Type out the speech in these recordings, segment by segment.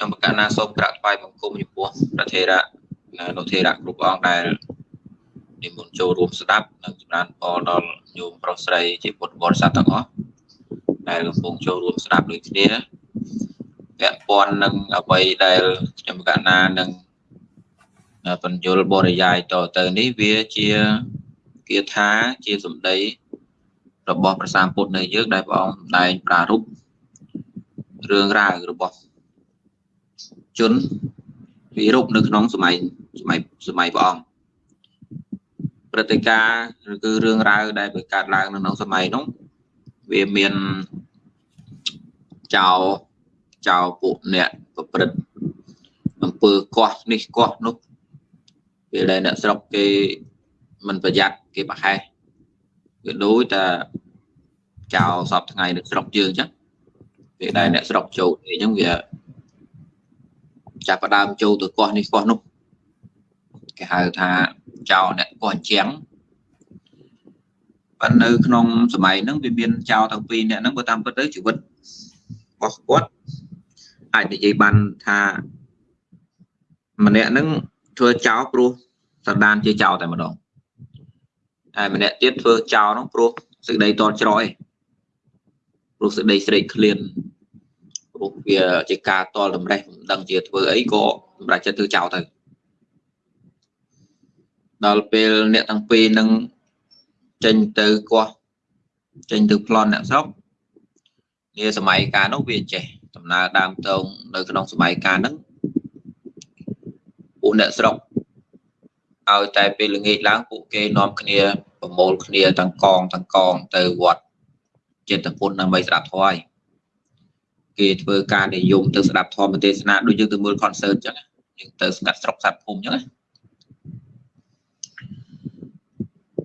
ខ្ញុំប្រកាសណាសូមក្រាបថ្វាយបង្គំចំពោះប្រធេរៈនុធេរៈគ្រប់អង្គដែលនិមន្តចូលរួមស្ដាប់និងចម្រើនពរដល់ញោមប្រុសស្រីជាពុទ្ធបរិស័ទទាំងអស់ដែលកំពុងចូលរួមស្ដាប់ដូចគ្នាពាក់ព័ន្ធនឹងអ្វីដែលខ្ញុំកណានឹងបញ្យលបរិយាយតទៅនេះវាជាគាថាជាសម្ដីរបស់ព្រះសាមពុទ្ធនៅយើងដែលព្រះអង្គសម្ដែងប្រារព្ធរឿងរ៉ាវរបស់ ជនវិរុបនៅក្នុងសម័យសម័យសម័យព្រះអង្គព្រឹត្តិការណ៍ឬគឺរឿងរ៉ាវដែលបង្កើតឡើងនៅក្នុងសម័យនោះវាមានចោលចោលពួកអ្នកប្រព្រឹត្តអំពើកោះនេះកោះនោះពេលដែលអ្នកស្រុកគេមិនប្រយ័ត្នគេប្រហែសវាដូចតែចោលសពថ្ងៃនៅស្រុកយើងអញ្ចឹងពេលដែលអ្នកស្រុកចូលនេះអញ្ចឹងវា ចាប់ផ្ដើមចូលទៅកោះនេះកោះនោះគេហៅថាចោលអ្នកកោះជាងប៉ុន្តែនៅក្នុងសម័យហ្នឹងវាមានចោលទាំងពីរអ្នកហ្នឹងបើតាមពិតទៅជីវិតរបស់គាត់អាចនិយាយបានថាម្នាក់ហ្នឹងធ្វើចោលព្រោះសន្តានជាចោលតែម្ដងហើយម្នាក់ទៀតធ្វើចោលហ្នឹងព្រោះសេចក្តីតច្រយព្រោះសេចក្តីស្រេកឃ្លាន ព្រោះវាជាការតល់តម្រេះមិនដឹងជាធ្វើអីក៏សម្រាប់ចិត្តធ្វើចោលទៅដល់ពេលអ្នកទាំងពីរនឹងចេញទៅកោះចេញទៅប្លន់អ្នកស្រុកនាសម័យកាលនោះវាចេះដំណើរដើមតងនៅក្នុងសម័យកាលហ្នឹងពួកអ្នកស្រុកឲ្យតែពេលល្ងាចឡើងពួកគេនាំគ្នាប្រមូលគ្នាទាំងកងទាំងកងទៅវត្តចិត្តពុនដើម្បីស្ដាប់ធម៌ហើយ គេធ្វើការនិយមទៅស្ដាប់ធម៌ទេសនាដូចយើងទៅមើល concert អញ្ចឹងយើងទៅស្ងាត់ស្រុកស្ដាប់ភូមិអញ្ចឹងណា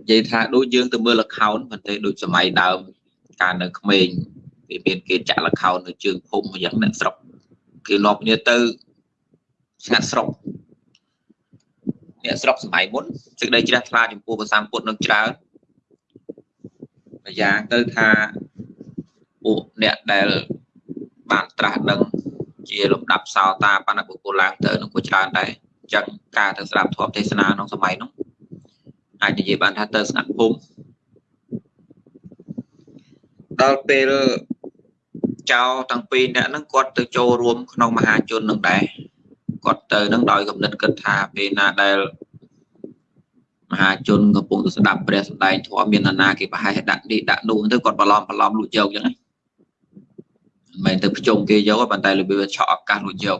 និយាយថាដូចយើងទៅមើល account ប៉ុន្តែដូចសម័យដើមកាលនៅក្មេងវាមានគេចាក់ account នៅជើងភូមិយ៉ាងអ្នកស្រុកគេនាំគ្នាទៅស្ងាត់ស្រុកអ្នកស្រុកសម័យមុនសេចក្តីជ្រះថ្លាចំពោះព្រះសម្ពុទ្ធនឹងច្រើនម្យ៉ាងទៅថាពួកអ្នកដែល បានត្រាស់ដឹងជាលំដាប់សោតាបណ្ឌបុគ្គលឡើងទៅនឹងក៏ច្រើនដែរអញ្ចឹងការទៅស្ដាប់ធម៌ទេសនាក្នុងសម័យនោះអាចនិយាយបានថាទៅស្ងាត់ភូមិដល់ពេលចៅទាំងពីរអ្នកហ្នឹងគាត់ទៅចូលរួមក្នុងមហាជននឹងដែរគាត់ទៅនឹងដោយកំណត់គិតថាពេលណាដែលមហាជនកំពុងទៅស្ដាប់ព្រះសម្ដែងធម៌មានអាណាគេប្រហែលដាក់នេះដាក់នោះទៅគាត់បន្លំបន្លំលួចយកអញ្ចឹងណា មិនមែនទៅប្រជុំគេយកប៉ុន្តែរបៀបឆក់ឱកាសលួចយក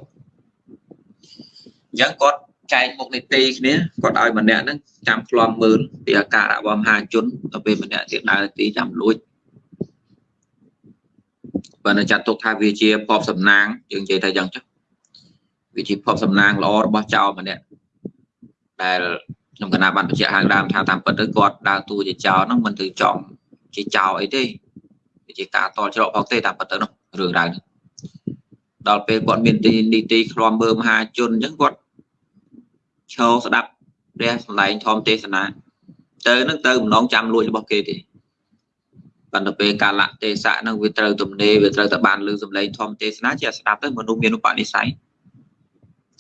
អញ្ចឹងគាត់ចែកមុខនីតិគ្នាគាត់ឲ្យម្នាក់ហ្នឹងចាំឃ្លាំមើលពីអាការៈរបស់មហាជនទៅពេលម្នាក់ទៀតដើរទីចាំលួចបើនៅចាត់ទុកថាវាជាភពសំណាងយើងនិយាយថាយ៉ាងចុះវាជាភពសំណាងល្អរបស់ចៅម្នាក់ដែលខ្ញុំកណាបានបញ្ជាក់ខាងដើមថាតាមពិតទៅគាត់ដើរតួជាចៅហ្នឹងមិនទៅចង់ជាចៅអីទេវាជាការតល់ច្រកផងទេតាមពិតទៅនោះ រឿងរ៉ាវនេះដល់ពេលគាត់មានទីនីតិឃ្លាំមើលមហាជនអញ្ចឹងគាត់ឈរស្ដាប់ព្រះសម្ដែងធម្មទេសនាទៅនឹងទៅម្ដងចាំលួចរបស់គេទេប៉ុន្តែពេលកាលៈទេសៈនឹងវាត្រូវទំនេរវាត្រូវតែបានលើសម្លេងធម្មទេសនាជាស្ដាប់ទៅមនុស្សមានឧបនិស្ស័យ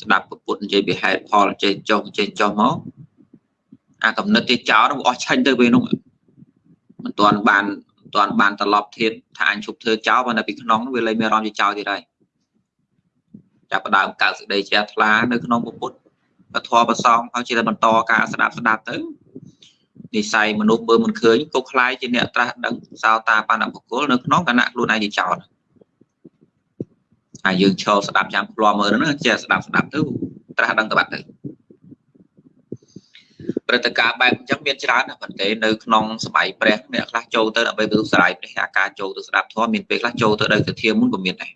ស្ដាប់ពុទ្ធនិយាយពីហេតុផលចេះចុះចេះចុះមកអាកំណត់ទេចោលនោះអស់ឆាញ់ទៅពេលនោះមិនទាន់បាន មិនទាន់បានត្រឡប់ធៀបថាអញឈប់ធ្វើចោលប៉ុន្តែពីក្នុងនោះវាលែងមានអារម្មណ៍ជាចោលទៀតហើយចាប់ផ្ដើមកើតសេចក្តីជ្រះថ្លានៅក្នុងពុទ្ធពធប្រសងហើយជាតែបន្តការស្ដាប់ស្ដាប់ទៅនិស័យមនុស្សបើមិនឃើញក៏คล้ายជាអ្នកត្រាស់ដឹងសោតាបណ្ឌបុគ្គលនៅក្នុងគណៈខ្លួនឯងជាចោតហើយយើងឈរស្ដាប់ចាំឃ្លាំមើលហ្នឹងចេះស្ដាប់ស្ដាប់ទៅត្រាស់ដឹងទៅបាត់ទៅ ព្រឹត្តិការណ៍បែបអញ្ចឹងមានច្រើនណាស់ប៉ុន្តែនៅក្នុងសម័យព្រះអ្នកខ្លះចូលទៅដើម្បីទៅស្រ័យព្រះអាការចូលទៅស្ដាប់ធម៌មានពេលខ្លះចូលទៅដោយទៅធាមុនក៏មានដែរ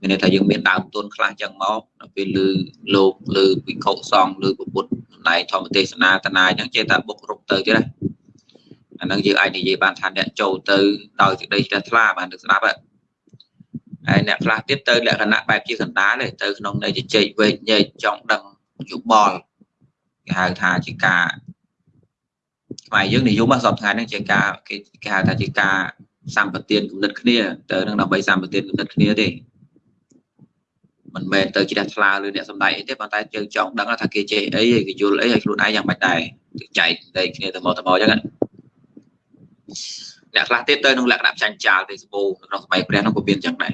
មានន័យថាយើងមានដើមទុនខ្លះចឹងមកដល់ពេលលើលោកលើវិខុសង្ឃលើពុទ្ធណៃធម្មទេសនាតនាចឹងចេះតែបុករុកទៅទៀតណាអានឹងយើងអាចនិយាយបានថាអ្នកចូលទៅដោយសេចក្តីជ្រះថ្លាបានទៅស្ដាប់ហើយអ្នកខ្លះទៀតទៅលក្ខណៈបែបជាកណ្ដាលទេទៅក្នុងនៃជជែកវែកញែកចង់ដឹងយោបល់ គេហៅថាជាការខ្មែរយើងនិយមសពថ្ងៃហ្នឹងជាការគេគេហៅថាជាការសម្បទានគំនិតគ្នាទៅនឹងដើម្បីសម្បទានគំនិតគ្នាទេមិនមែនទៅជ្រះថ្លាឬអ្នកសំដែងអីទេប៉ុន្តែយើងចង់ដឹងថាគេចេះអីហើយគេយល់អីហើយខ្លួនឯងយ៉ាងម៉េចដែរចែកតែគ្នាទៅមកទៅមកអញ្ចឹងអ្នកខ្លះទៀតទៅក្នុងលក្ខណៈចាញ់ចាលទេសបូនៅក្នុងសម័យព្រះនោះក៏មានអញ្ចឹងដែរ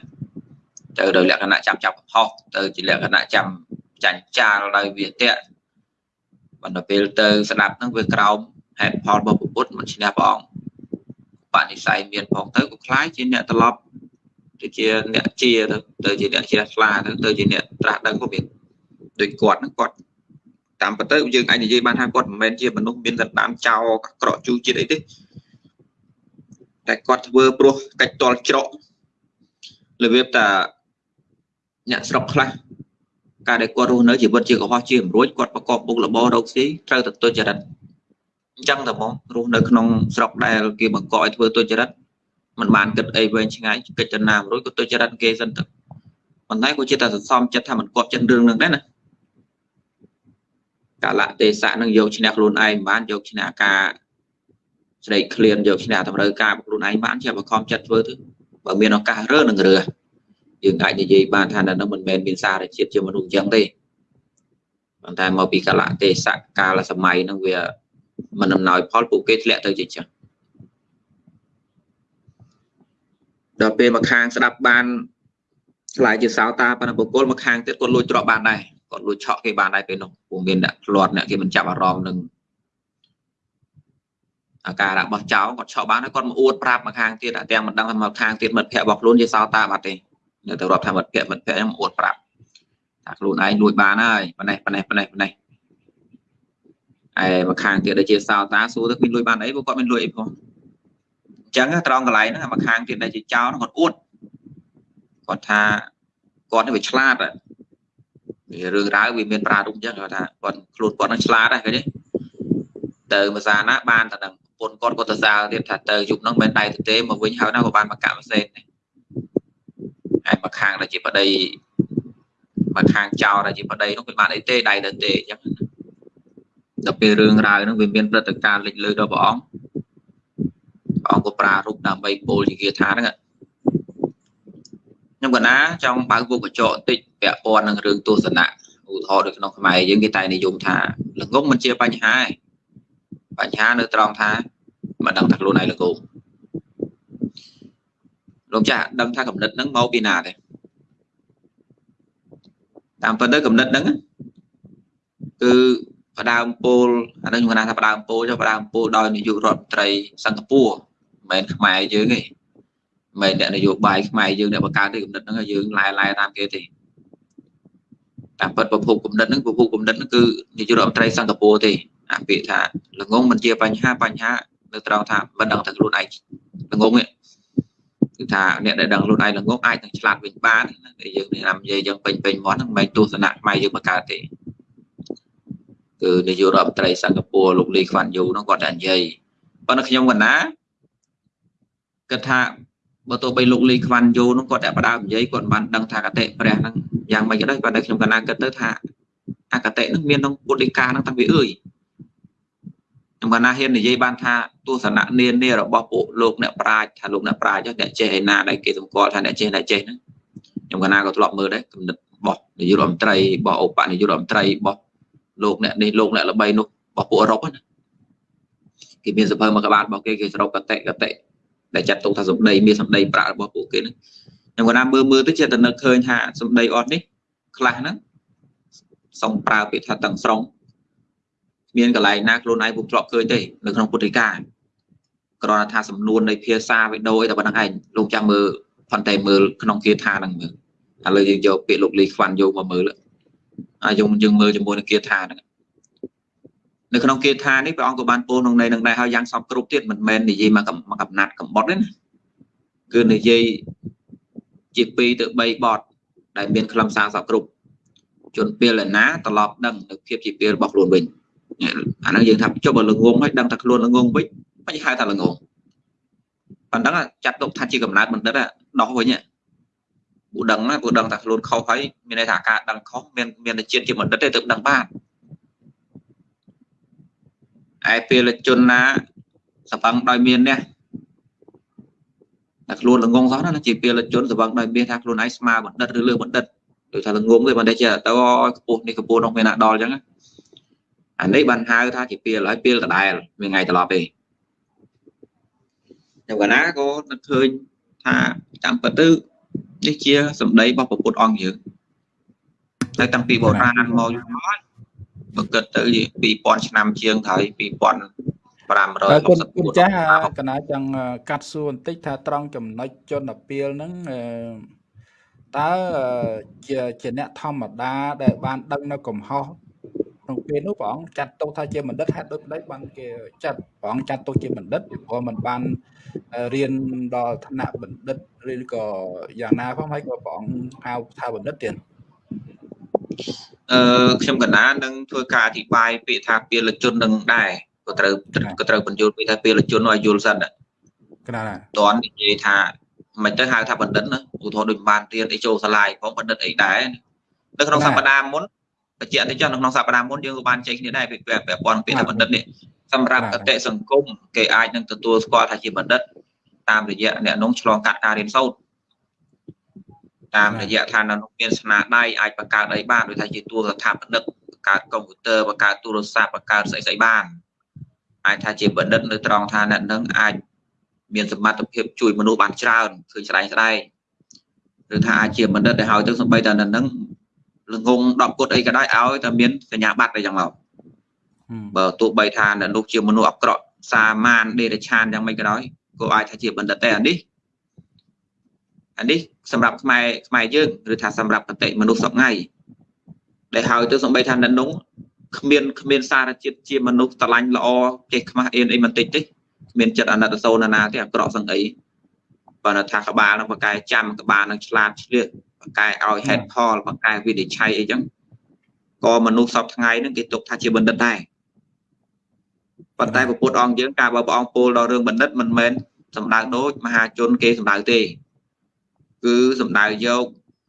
ទៅដោយលក្ខណៈចាប់ចាប់ផុសទៅជាលក្ខណៈចាំចាញ់ចាលដោយវាតៈ បណ្ដពេលទៅស្ដាប់ហ្នឹងវាក្រោមហេតុផលរបស់ពុទ្ធមិនឈ្នះព្រះអង្គបនិស័យមានផងទៅក៏คล้ายជាអ្នកត្រឡប់ទៅជាអ្នកជាទៅទៅជាអ្នកជ្រះថ្លាទៅទៅជាអ្នកត្រាស់ដឹងក៏មានដូចគាត់ហ្នឹងគាត់តាមពិតទៅយើងអាចនិយាយបានថាគាត់មិនមែនជាមនុស្សមានសន្តានចោលក្រក់ជូរជាតិអីទេតែគាត់ធ្វើព្រោះកិច្ចតល់ច្រករបៀបតាអ្នកស្រុកខ្លះ ការដែលគាត់រស់នៅជីវិតជាកុហកជាអំរួចគាត់ប្រកបមុខរបររកស៊ីត្រូវតែទុច្ចរិតអញ្ចឹងតែហ្មងរស់នៅក្នុងស្រុកដែលគេបង្កឲ្យធ្វើទុច្ចរិតมันបានគិតអីវែងឆ្ងាយកិច្ចណាមួយក៏ទុច្ចរិតគេសិនទៅប៉ុន្តែក៏ជាតែសន្សំចិត្តថាมันគប់ចិត្តរឿងនឹងដែរណាកាលៈទេសៈនឹងយកឈ្នះខ្លួនឯងបានយកឈ្នះការស្រេកឃ្លានយកឈ្នះតម្រូវការខ្លួនឯងបានជាបខំចិត្តធ្វើទៅបើមានឱកាសរើនឹងរើ យើងអាចនិយាយបានថានៅនោះមិនមែនមានសារជាតិជាមនុស្សអញ្ចឹងទេប៉ុន្តែមកពីកាលៈទេសៈកាលសម័យនឹងវាមិនអំណោយផលពួកគេធ្លាក់ទៅជាចឹងដល់ពេលមកខាងស្ដាប់បានឆ្លើយជាសោតាប៉ុន្តែបុគ្គលមកខាងទៀតគាត់លួចទ្រព្យបានដែរគាត់លួចឆក់គេបានដែរពេលនោះពួកមានអ្នកផ្លាត់អ្នកគេមិនចាប់អារម្មណ៍នឹងអាការៈរបស់ចៅគាត់ឆក់បានហើយគាត់មកអួតប្រាប់មកខាងទៀតតែទាំងមិនដឹងថាមកខាងទៀតមិត្តភ័ក្តិរបស់ខ្លួនជាសោតាបាត់ទេ នៅទៅរាប់ថាមិត្តភ័ក្តិមិត្តភ័ក្តិហ្នឹងអួតប្រាប់ថាខ្លួនឯងលួចបានហើយប៉ណេះប៉ណេះប៉ណេះប៉ណេះឯមកខាងទៀតដែលជាសោតាសួរទៅមានលួចបានអីព្រោះគាត់មានលួចអីផងអញ្ចឹងត្រង់កន្លែងហ្នឹងមកខាងទៀតដែលជាចោលគាត់អួតគាត់ថាគាត់នេះវាឆ្លាតវារឿងរ៉ាវវាមានប្រារព្ធអញ្ចឹងគាត់ថាគាត់ខ្លួនគាត់នឹងឆ្លាតដែរឃើញទេទៅភាសាណាបានតែនឹងពុនគាត់គាត់ទៅសាលទៀតថាទៅយប់ហ្នឹងមិនដៃទៅទេមកវិញហើយណាក៏បានមកកាក់ផ្សេងដែ រហើយមកខាងដែលជាប្តីមកខាងចោលដែលជាប្តីនោះវាបានអីទេដៃទៅទេអញ្ចឹងដល់ពេលរឿងរ៉ាវហ្នឹងវាមានព្រឹត្តិការណ៍លេចលើដល់ព្រះអង្គព្រះអង្គក៏ប្រារព្ធដើម្បីពោលជាគាថាហ្នឹងខ្ញុំកណាចង់បើកវងកញ្ចក់បន្តិចពាក់ព័ន្ធនឹងរឿងទស្សនៈឧទាហរណ៍នៅក្នុងខ្មែរយើងគេតែនិយមថាល្ងងមិនជាបញ្ហាទេបញ្ហានៅត្រង់ថាមិនដឹងថាខ្លួនឯងល្ងង លោកចាស់ដឹងថាកំណត់ហ្នឹងមកពីណាទេតាមពិតទៅកំណត់ហ្នឹងគឺផ្ដើមពោលអានេះខ្ញុំថាផ្ដើមពោលចុះផ្ដើមពោលដោយនាយករដ្ឋមន្ត្រីសិង្ហបុរីមិនមែនខ្មែរយើងទេមិនអ្នកនយោបាយខ្មែរយើងអ្នកបង្កើតទេគំនិតហ្នឹងយើងឡែឡែតាមគេទេតាមពិតប្រភពគំនិតហ្នឹងប្រភពគំនិតហ្នឹងគឺនាយករដ្ឋមន្ត្រីសិង្ហបុរីទេអាពាក្យថាល្ងងមិនជាបញ្ហាបញ្ហានៅត្រង់ថាមិនដឹងតែខ្លួនឯងល្ងងនេះ គឺថាអ្នកដែលដឹងខ្លួនឯងល្ងងអាចនឹងឆ្លាតវិញបានតែយើងនិយាយនិយាយយើងពេញពេញមាត់ហ្នឹងមិនទស្សនៈខ្មែរយើងបង្កើតទេគឺនាយករដ្ឋមន្ត្រីសិង្ហបុរីលោកលីខ្វាន់យូហ្នឹងគាត់តែនិយាយប៉ុន្តែខ្ញុំកណាគិតថាបើទោះបីលោកលីខ្វាន់យូនោះគាត់តែបដើមនិយាយគាត់បានដឹងថាកតិព្រះហ្នឹងយ៉ាងម៉េចក៏ដោយប៉ុន្តែខ្ញុំកណាគិតទៅថាអកតិហ្នឹងមានក្នុងពុទ្ធដីកាហ្នឹងតាំងពីអើយ ខ្ញុំកណាហ៊ាននិយាយបានថាទស្សនៈនានារបស់ពួកលោកអ្នកប្រាជ្ញថាលោកអ្នកប្រាជ្ញអ្នកចេះឯណាដែលគេសម្គាល់ថាអ្នកចេះអ្នកចេះហ្នឹងខ្ញុំកណាក៏ធ្លាប់មើលដែរគំនិតរបស់នាយករដ្ឋមន្ត្រីរបស់ឧបនាយករដ្ឋមន្ត្រីរបស់លោកអ្នកនេះលោកអ្នកល្បីនោះរបស់ពួកអឺរ៉ុបណាគេមានសភៅមួយក្បាលរបស់គេគេសរុបកតិកតិដែលចាត់ទុកថាសម្ដីមានសម្ដីប្រាក់របស់ពួកគេហ្នឹងខ្ញុំគាត់ថាមើលមើលទៅចេះតែនឹកឃើញថាសម្ដីអត់នេះខ្លះហ្នឹងសំប្រើពាក្យថាទាំងស្រុង មានកន្លែងណាខ្លួនឯងពុំធ្លាប់ឃើញទេនៅក្នុងពុទ្ធិកាគ្រាន់តែថាសំនួននៃភាសាវិដូតែប៉ុណ្្នឹងឯងលោកចាំមើលផន្តែមើលក្នុងគាថាហ្នឹងមើលឥឡូវយើងយកពាក្យលោកលីខ្វាន់យកមកមើលហើយយើងយើងមើលជាមួយនឹងគាថាហ្នឹងនៅក្នុងគាថានេះព្រះអង្គក៏បានពោលក្នុងន័យនឹងដែរហើយយ៉ាងសពគ្រប់ទៀតមិនមែននិយាយមកកំណាត់កំបុតទេណាគឺនិយាយជា2ទៅ3បទដែលមានខ្លឹមសារសពគ្រប់ជនពេលណាត្រឡប់ដឹងនៅភាពជាពេលរបស់ខ្លួនវិញ អាហ្នឹងយើងថាចុះបើល្ងងហើយដឹងថាខ្លួនល្ងងវិញមិនហៅថាល្ងងប៉ុណ្ណឹងចាត់ទុកថាជាកំណើតបណ្ឌិតដោះវិញពូដឹងណាពូដឹងថាខ្លួនខុសហើយមានន័យថាការដឹងខុសមានមានជាតិជាបណ្ឌិតទេទើបដឹងបានឯពេលជនណាសង្វឹងដោយមាននេះតែខ្លួនល្ងងសោះណាជាពេលជនសង្វឹងដោយមានថាខ្លួនឯងស្មើបណ្ឌិតឬលើបណ្ឌិតដូចថាល្ងងទេមិនទេចេះទៅខ្ពស់នេះខ្ពស់នោះមានណាដល់អញ្ចឹង អានេះបានហៅថាជាពេលហើយពេលដដែលមានថ្ងៃត្រឡប់ទេតែកាលណាក៏នឹកឃើញថាតាមពិតទៅនេះជាសម្ដីរបស់ព្រះពុទ្ធអង្គយើងតែតាំងពីបុរាណមកយូរមកបើគិតទៅ2000ឆ្នាំជាងហើយ2500គុណគុណចាស់កណាចង់កាត់សួរបន្តិចថាត្រង់ចំណុចជនពៀលហ្នឹងតើជាជាអ្នកធម្មតាដែលបានដឹងនៅកំហុស ក្នុងពេលនោះព្រះអង្គចាត់ទុកថាជាបណ្ឌិតហេតុដូចម្ដេចបានគេចាត់ព្រះអង្គចាត់ទុកជាបណ្ឌិតព្រោះมันបានរៀនដល់ឋានៈបណ្ឌិតឬក៏យ៉ាងណាផងហើយក៏ព្រះអង្គហៅថាបណ្ឌិតទៀតអឺខ្ញុំកណានឹងធ្វើការអធិប្បាយពាក្យថាពលជននឹងដែរក៏ត្រូវក៏ត្រូវបញ្យល់ពាក្យថាពលជនឲ្យយល់សិនណាកណាតន់និយាយថាមិនទៅហៅថាបណ្ឌិតណាឧទាហរណ៍ដូចបានរៀនអីចូលសាលាផងបណ្ឌិតអីដែរនៅក្នុងសប្តាហ៍មុនបញ្ជាក់ទៅចុះនៅក្នុងសប្តាហ៍មុនយើងក៏បានចែកគ្នាដែរពីពាក់ព័ន្ធពាក្យថាបណ្ឌិតនេះសម្រាប់កតិសង្គមគេអាចនឹងទទួលស្គាល់ថាជាបណ្ឌិតតាមរយៈអ្នកនោះឆ្លងកាត់ការរៀនសូត្រតាមរយៈថានៅនោះមានស្នាដៃអាចបង្កើតអីបានដូចថាជាទូរស្ថាបនិកបង្កើតកុំព្យូទ័របង្កើតទូរស័ព្ទបង្កើតស្អីស្អីបានអាចថាជាបណ្ឌិតនៅត្រង់ថាអ្នកនឹងអាចមានសមត្ថភាពជួយមនុស្សបានច្រើនឃើញស្ដែងស្ដែងឬថាអាចជាបណ្ឌិតដែលហើយទៅសំបីតែនៅនឹង ល្ងង10គុតអីក៏ដោយឲ្យតែមានសញ្ញាបត្រអីចឹងមកបើទោះបីថានៅនោះជាមនុស្សអក្រក់សាមានដេរឆានយ៉ាងម៉េចក៏ដោយក៏អាចថាជាបណ្ឌិតតែអានេះអានេះសម្រាប់ខ្មែរខ្មែរយើងឬថាសម្រាប់ប្រតិមនុស្សសពថ្ងៃដែលហើយទៅសំបីថានៅនោះគ្មានគ្មានសារជាតិជាមនុស្សស្រឡាញ់ល្អចេះខ្មាស់អៀនអីបន្តិចទេមានចិត្តអាណិតសូនណាទេអាក្រក់សឹងអីបើថាក្បាលនឹងបកកែចាំក្បាលនឹងឆ្លាតឆ្លៀស បកកែឲ្យហេតុផលបកកែវិនិច្ឆ័យអីចឹងក៏មនុស្សសពថ្ងៃហ្នឹងគេទុកថាជាបណ្ឌិតដែរប៉ុន្តែពុទ្ធអង្គយើងការបើព្រះអង្គពោលដល់រឿងបណ្ឌិតមិនមែនសំដៅដូចមហាជនគេសំដៅទេ គឺសំដៅយក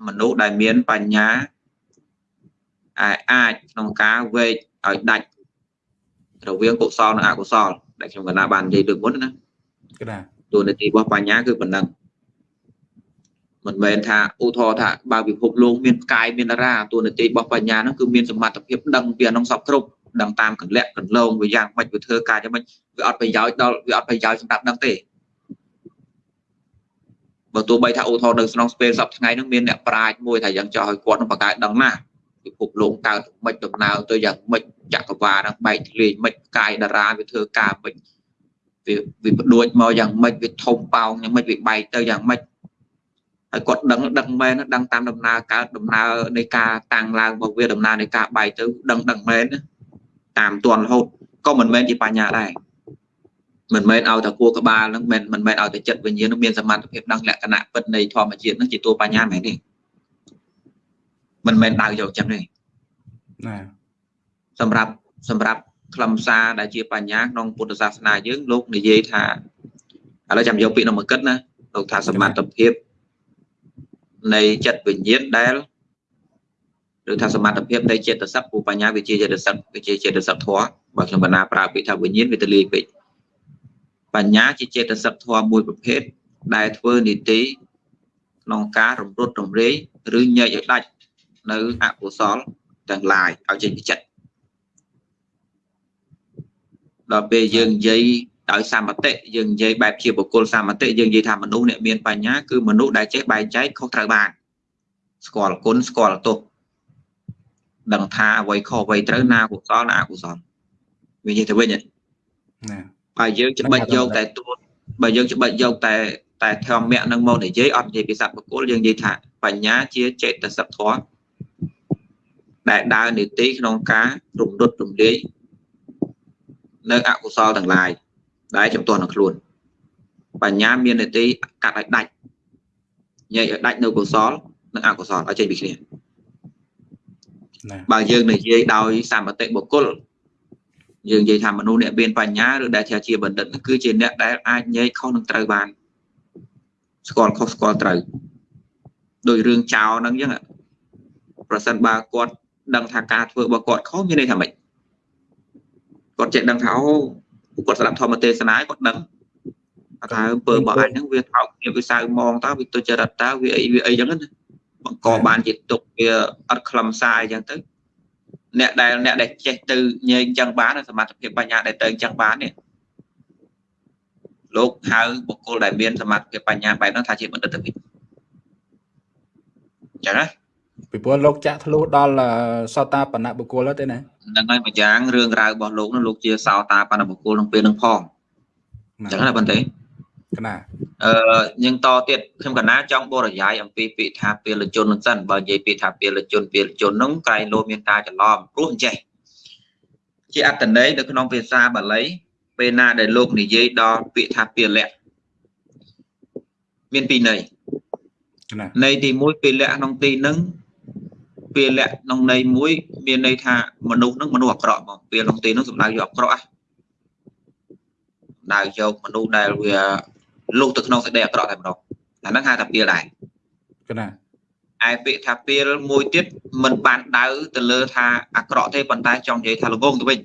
មនុស្សដែលមានបញ្ញាអាចក្នុងការវេកឲ្យដាច់រវាងកុសលនិងអកុសលដែលខ្ញុំកណាបាននិយាយលើកមុនណាកណាតួនាទីរបស់បញ្ញាគឺប៉ុណ្ណឹង មិនមែនថាឧទាហរណ៍ថាបើពិភពលោកមានកាយមានតារាតួនាទីរបស់បញ្ញាហ្នឹងគឺមានសមត្ថភាពដឹងពីអានោះសពគ្រប់ដឹងតាមកលៈកន្លងវាយ៉ាងម៉េចវាធ្វើការយ៉ាងម៉េចវាអត់ប្រយោជន៍ដល់វាអត់ប្រយោជន៍សម្រាប់ដឹងទេបើទោះបីថាឧទាហរណ៍នៅក្នុងស្ពេលសពថ្ងៃហ្នឹងមានអ្នកប្រាជ្ញមួយថាយ៉ាងចោះឲ្យគាត់នឹងបង្កើតដឹងណាពិភពលោកកើតមិនដំណើរទៅយ៉ាងម៉េចចក្រវាលហ្នឹងបែកធ្លាយមិនកាយតារាវាធ្វើការមិនវាវាបដួចមកយ៉ាងម៉េចវាធំប៉ោងយ៉ាងម៉េចវាបែកទៅយ៉ាងម៉េច ហើយគាត់ដឹងដឹងមែនដឹងតាមដំណើរកើតដំណើរនៃការតាំងឡើងរបស់វាដំណើរនៃការបែកទៅដឹងដឹងមែនតាមទាន់រហូតក៏មិនមែនជាបញ្ញាដែរមិនមែនឲ្យតែគួរក្បាលនឹងមិនមិនមែនឲ្យតែចិត្តវិញ្ញាណនឹងមានសមត្ថភាពដឹងលក្ខណៈពិតនៃធម្មជាតិនឹងជាតួបញ្ញាមែនទេមិនមែនដៅយកចឹងទេណាសម្រាប់សម្រាប់ខ្លឹមសារដែលជាបញ្ញាក្នុងពុទ្ធសាសនាយើងលោកនិយាយថាឥឡូវចាំយកពាក្យនោះមកគិតណាលោកថាសមត្ថភាព នៃចិត្តវិញ្ញាណដែលឬថាសមត្ថភាពនៃចេតសិកពូបញ្ញាវិជាចេតសិកវិជាចេតសិកធម៌បើខ្ញុំបណ្ណាប្រើពាក្យថាវិញ្ញាណវាទលាយពេកបញ្ញាជាចេតសិកធម៌មួយប្រភេទដែលធ្វើនីតិក្នុងការរំលត់រំរាយឬញែកឲ្យដាច់នៅអកុសលទាំងឡាយឲ្យចេញពីចិត្តដល់ពេលយើងនិយាយ ដោយសមតិយើងនិយាយបែបជាបុគ្គលសមតិយើងនិយាយថាមនុស្សអ្នកមានបញ្ញាគឺមនុស្សដែលចេះបែងចែកខុសត្រូវបានស្គាល់គុណស្គាល់ទោសដឹងថាអ្វីខុសអ្វីត្រូវណាកុសលណាអកុសលវានិយាយទៅវិញណាបើយើងច្បិចយកតែទួបើយើងច្បិចយកតែតែធម្មៈនឹងមកនិយាយអត់និយាយពីសត្វបុគ្គលយើងនិយាយថាបញ្ញាជាចេតសិកធម៌ដែលដើរនីតិក្នុងការរំលត់រំលាយនៅអកុសលទាំងឡាយ ដែលចំទាស់នឹងខ្លួនបញ្ញាមាននីតិកាត់ឲ្យដាច់ញែកឲ្យដាច់នៅកុសលនិងអកុសលឲ្យចេញពីគ្នាបើយើងនិយាយដោយសមតិបុគ្គលយើងនិយាយថាមនុស្សអ្នកមានបញ្ញាឬដែលជាបណ្ឌិតគឺជាអ្នកដែលអាចញែកខុសនឹងត្រូវបានស្គាល់ខុសស្គាល់ត្រូវដោយរឿងចោលហ្នឹងអញ្ចឹងប្រសិនបើគាត់ដឹងថាការធ្វើរបស់គាត់ខុសមានន័យថាម៉េចគាត់ចេះដឹងថាអូ គាត់ស្ដាប់ធម្មទេសនាគាត់ដឹងថាអំពើរបស់អញហ្នឹងវាថោកគ្នាវាសៅមងតើវាទុច្ចរិតតើវាអីវាអីចឹងណាបង្កបានជាទុកវាអត់ខ្លឹមសារអញ្ចឹងទៅអ្នកដែលអ្នកដែលចេះទៅញែកអញ្ចឹងបានសមត្ថភាពបញ្ញាដែលទៅអញ្ចឹងបាននេះលោកហៅបុគ្គលដែលមានសមត្ថភាពបញ្ញាបែបហ្នឹងថាជាបណ្ឌិតវិទ្យាចឹងណា ពីព្រោះលោកចាក់ធ្លុះដល់សោតាបណ្ណបុគ្គលទេណាហ្នឹងហើយមួយយ៉ាងរឿងរ៉ាវរបស់លោកនោះលោកជាសោតាបណ្ណបុគ្គលក្នុងពេលនឹងផងចឹងណាប៉ុន្តែកណាអឺយើងតទៀតខ្ញុំកណាចង់បរិយាយអំពីពាក្យថាពេលជននឹងសិនបើនិយាយពាក្យថាពេលជនពេលជននោះក្រែងលោមានការច្រឡំព្រោះអញ្ចេះជាអត្តន័យនៅក្នុងភាសាបាលីពេលណាដែលលោកនិយាយដល់ពាក្យថាពលៈមានពីរន័យន័យទី1ពលៈក្នុងទីនឹង ពលៈក្នុងន័យមួយមានន័យថាមនុស្សនឹងមនុស្សអាក្រក់មកពេលក្នុងទីនោះសំដៅយកអាក្រក់ដៅយកមនុស្សដែលវាលុះទៅក្នុងសេចក្តីអាក្រក់តែម្ដងអាហ្នឹងហៅថាពីលដែរកណាឯពាក្យថាពីលមួយទៀតមិនបានដៅទៅលើថាអាក្រក់ទេប៉ុន្តែចង់និយាយថាល្ងងទៅវិញ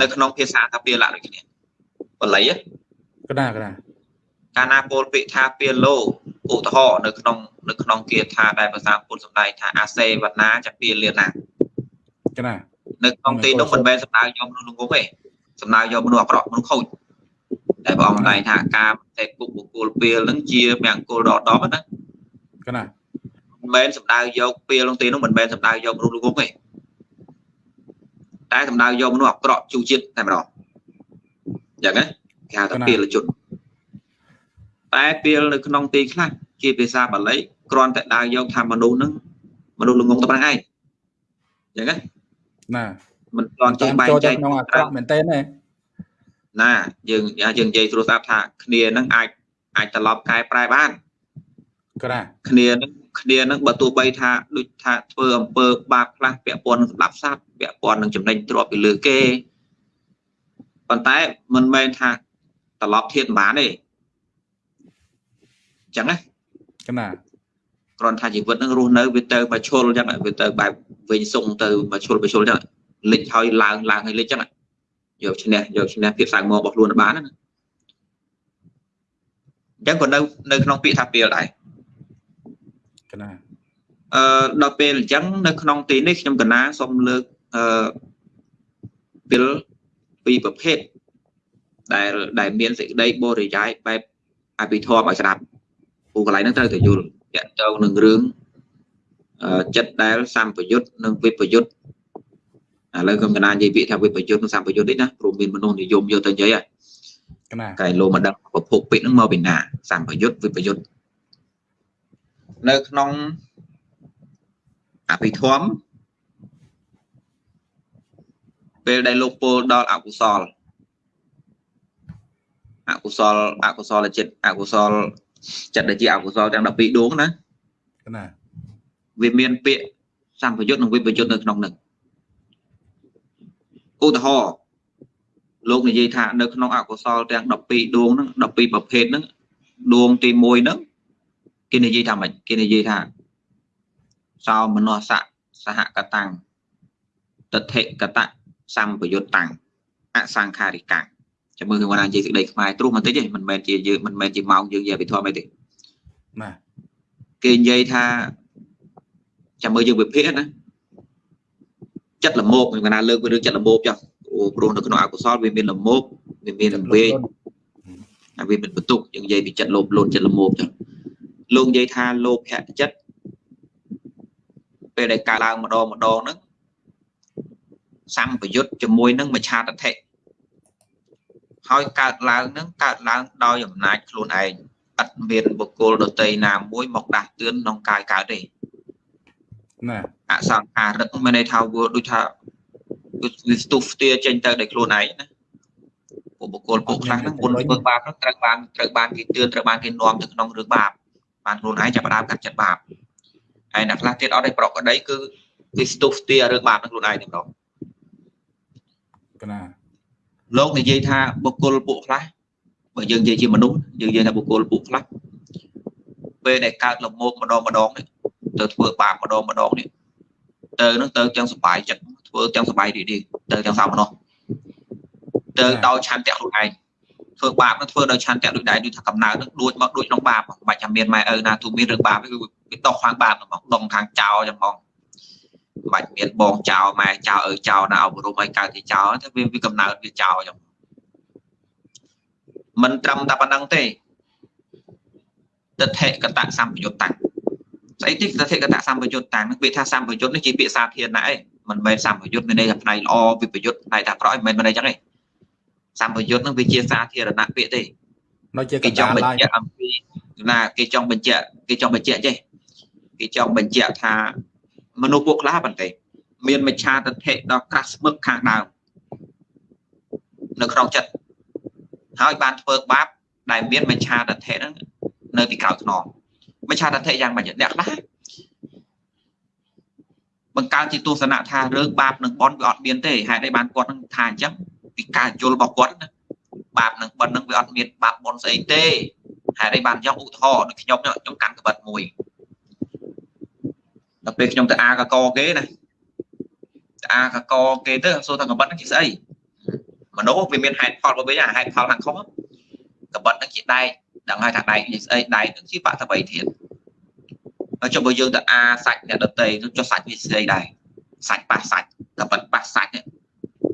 នៅក្នុងភាសាថាពីលដូចគ្នាបល័យកណាកណាកាលណាពោលពាក្យថាពីលោ ឧទាហរណ៍នៅក្នុងនៅក្នុងគាថាដែលភាសាពុទ្ធសម្ដែងថាអាសេវនាចពីលាណាកណានៅក្នុងទីនោះមិនមែនសំដៅយកមនុស្សល្ងងទេសំដៅយកមនុស្សអាក្រក់មនុស្សខូចតែព្រះអង្គតែថាការតែពុកបុគ្គលពេលហ្នឹងជាមង្គលដល់10ណាកណាមិនមែនសំដៅយកពេលក្នុងទីនោះមិនមែនសំដៅយកមនុស្សលោកទេតែសំដៅយកមនុស្សអាក្រក់ជូជាតិតែម្ដងអញ្ចឹងណាគេហៅថាពេលជន តែពេលនៅក្នុងទីខ្លះជាភាសាបាលីគ្រាន់តែដើរយកថាមនុស្សហ្នឹងមនុស្សល្ងងតែប៉ុណ្្នឹងឯងអញ្ចឹងណាណាមិនទាន់ចេះបែងចែកក្នុងអាក្រក់មែនទេណាណាយើងយើងនិយាយស្រួលស្ដាប់ថាគ្នានឹងអាចអាចត្រឡប់កែប្រែបានក្រាគ្នានឹងគ្នានឹងបើទោះបីថាដូចថាធ្វើអំពើបាបខ្លះពាក់ព័ន្ធនឹងស្ដាប់សัตว์ពាក់ព័ន្ធនឹងចំណេញទ្រព្យពីលើគេប៉ុន្តែមិនមែនថាត្រឡប់ធៀបបានទេ ចឹងណាកណាគ្រាន់ថាជីវិតនឹងរស់នៅវាទៅមកឈុលចឹងវាទៅបែបវិញសុងទៅមកឈុលមកឈុលចឹងលិចហើយឡើងឡើងហើយលិចចឹងយកឈ្នះយកឈ្នះភាពសៅមករបស់ខ្លួនបានណាអញ្ចឹងក៏នៅនៅក្នុងពាក្យថាពេលដែរកណាអឺដល់ពេលអញ្ចឹងនៅក្នុងទីនេះខ្ញុំកណាសូមលើកអឺពេលពីរប្រភេទដែលដែលមានសេចក្តីបរិយាយបែបអភិធម្មឲ្យស្ដាប់ ពូកន្លែងហ្នឹងត្រូវតែយល់តាក់ទងនឹងរឿងចិត្តដែលសម្ពយុទ្ធនិងវិបយុទ្ធឥឡូវខ្ញុំកណានិយាយពាក្យថាវិបយុទ្ធនិងសម្ពយុទ្ធនេះណាព្រោះមានមនុស្សនិយមយកទៅនិយាយហើយកណាកែលោមកដឹងប្រភពពាក្យហ្នឹងមកពីណាសម្ពយុទ្ធវិបយុទ្ធនៅក្នុងអភិធម្មពេលដែលលោកពោលដល់អកុសលអកុសលអកុសលចិត្តអកុសល ចិត្តដែលជាអកុសលទាំង12ដួងណាណាវាមានពាក្យសម្ពយុទ្ធនិងវិបយុទ្ធនៅក្នុងនឹងឧទាហរណ៍លោកនិយាយថានៅក្នុងអកុសលទាំង12ដួងហ្នឹង12ប្រភេទហ្នឹងដួងទី1ហ្នឹងគេនិយាយថាម៉េចគេនិយាយថាសោមនស្សៈសហកតាំងតថិកតៈសម្ពយុត្តតាំងអសង្ខារិកាំង ចាំមើលខ្ញុំណានិយាយសេចក្តីខ្មែរត្រុសបន្តិចទេមិនមែនជាយើងមិនមែនជាម៉ោងយើងនិយាយវិធមអីទេបាទគេនិយាយថាចាំមើលយើងវិភាគណាចិត្តលមោកខ្ញុំណាលើកពីរឿងចិត្តលមោកចុះព្រោះនៅក្នុងអកុសលវាមានលមោកវាមានវេហើយវាមានបន្ទុកយើងនិយាយពីចិត្តលោភលន់ចិត្តលមោកចុះលោកនិយាយថាលោភៈចិត្តពេលដែលកើតឡើងម្ដងម្ដងហ្នឹងសម្ពយុទ្ធជាមួយនឹងមច្ឆាតថិ ហើយកើតឡើងនឹងកើតឡើងដោយអំណាចខ្លួនឯងឥតមានបុគ្គលដតីណាមួយមកដាស់តឿនក្នុងកាយកើតទេណាអសង្ខារិកមានន័យថាវាដូចថាវាស្ទុះស្ទាចេញទៅដោយខ្លួនឯងណាពួកបុគ្គលពួកខ្លះហ្នឹងមុនធ្វើបាបហ្នឹងត្រូវបានត្រូវបានគេទឿនត្រូវបានគេនាំទៅក្នុងរឿងបាបបានខ្លួនឯងចាប់ដើមកាត់ចិត្តបាបហើយអ្នកខ្លះទៀតអត់ឲ្យប្រកក្តីគឺវាស្ទុះស្ទារឿងបាបនឹងខ្លួនឯងតែម្ដងកណា លោកនិយាយថាបុគ្គលពួកខ្លះបើយើងនិយាយជាមនុស្សយើងនិយាយថាបុគ្គលពួកខ្លះពេលដែលកើតលមោកម្ដងម្ដងនេះទៅធ្វើបាបម្ដងម្ដងនេះទៅនឹងទៅទាំងសុបាយចិត្តធ្វើទាំងសុបាយរីករាយទៅទាំងសោមនោះទៅដោយឆន្ទៈខ្លួនឯងធ្វើបាបនឹងធ្វើដោយឆន្ទៈដូចដែរដូចថាកំណើតនឹងដួចមកដូចក្នុងបាបមិនបាច់ចាំមានម៉ែឪណាទូមានរឿងបាបគឺវាដោះខាងបាបហ្មងដងខាងចោលចឹងហ្មងមិន បាច់មានបងចោលម៉ែចោលឪចោលណាអប់រំឲ្យកើតជាចោលតែវាវាកំណើតវាចោលចឹងមិនត្រឹមតែប៉ុណ្្នឹងទេទិដ្ឋិកតៈសម្បយុត្តតាំងស្អីទីទិដ្ឋិកតៈសម្បយុត្តតាំងនឹងពាក្យថាសម្បយុត្តនេះជាពាក្យសាធារណៈឯងមិនមែនសម្បយុត្តមានន័យថាផ្នែកល្អវិបយុត្តផ្នែកថាក្រក់មិនមែនមិនអីចឹងទេសម្បយុត្តនឹងវាជាសាធារណៈពាក្យទេនៅជាគេចង់បញ្ជាក់អំពីណាគេចង់បញ្ជាក់គេចង់បញ្ជាក់ចេះគេចង់បញ្ជាក់ថា មនុស្សពួកខ្លះប៉ុន្តែមានមច្ឆាទិដ្ឋិដល់ក្រាស់ស្មឹកខាងដើមនៅក្នុងចិត្តហើយបានធ្វើបាបដែលមានមច្ឆាទិដ្ឋិហ្នឹងនៅពីក្រោយខ្នងមច្ឆាទិដ្ឋិយ៉ាងម៉េចអ្នកខ្លះបង្កើតជាទស្សនៈថារឿងបាបនឹងបន់វាអត់មានទេហេតុអីបានគាត់នឹងថាអញ្ចឹងពីការយល់របស់គាត់ណាបាបនឹងបន់នឹងវាអត់មានបាបបន់ស្អីទេហេតុអីបានយ៉ាងឧទាហរណ៍ដូចខ្ញុំខ្ញុំកាន់ក្បិតមួយ ដល់ពេលខ្ញុំទៅអាកកគេណាទៅអាកកគេទៅសួរថាក្បិតហ្នឹងជាស្អីមនុស្សវាមានហេតុផលរបស់វាហេតុផលខាងខុសក្បិតហ្នឹងជាដែកដឹងហើយថាដែកជាស្អីដែកហ្នឹងជាបតវ័យធាតុហើយចុះបើយើងទៅអាសាច់អ្នកដតីចុះសាច់វាស្អីដែរសាច់ប៉ះសាច់ក្បិតប៉ះសាច់នេះ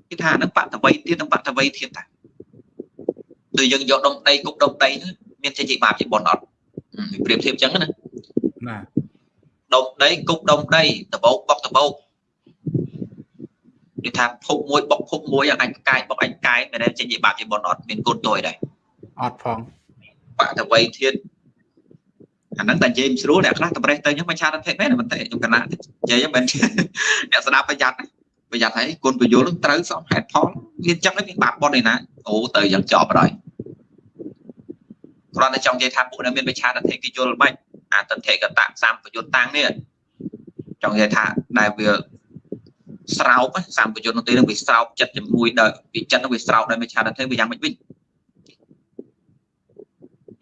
គេថាហ្នឹងបតវ័យធាតុនឹងបតវ័យធាតុតាដូចយើងយកដុំដីគប់ដុំដីមានចេញជាបាបជាបុណ្យអត់ប្រៀបធៀបអញ្ចឹងណាណា ដុំដីគប់ដុំដីដបោកបុកដបោកនិយាយថាភពមួយបុកភពមួយអញកាយបុកអញកាយមិនដែលចេញជាបាបជាបុណ្យអត់មានគុណតួយដែរអត់ផងបតវ័យធាតអាហ្នឹងតែនិយាយមិនស្រួលអ្នកខ្លះតម្រេះទៅអញ្ចឹងមិនឆាតទេមែនតែខ្ញុំកណានិយាយមិនអ្នកស្ដាប់ប្រយ័ត្នប្រយ័ត្នហើយគុណប្រយល់ត្រូវសមហេតុផលវាអញ្ចឹងវាបាបបុណ្យឯណាអូទៅយ៉ាងចប់ហើយគ្រាន់តែចង់និយាយថាពួកដែលមានវិឆាតទេគេយល់មិន អតន្តិកតៈសម្បយុត្តតាំងនេះចង់និយាយថាដែលវាស្រោបសម្បយុត្តនោះទេនឹងវាស្រោបចិត្តជាមួយដល់ពីចិត្តនោះវាស្រោបដោយមិឆាតទេវាយ៉ាងម៉េចវិញ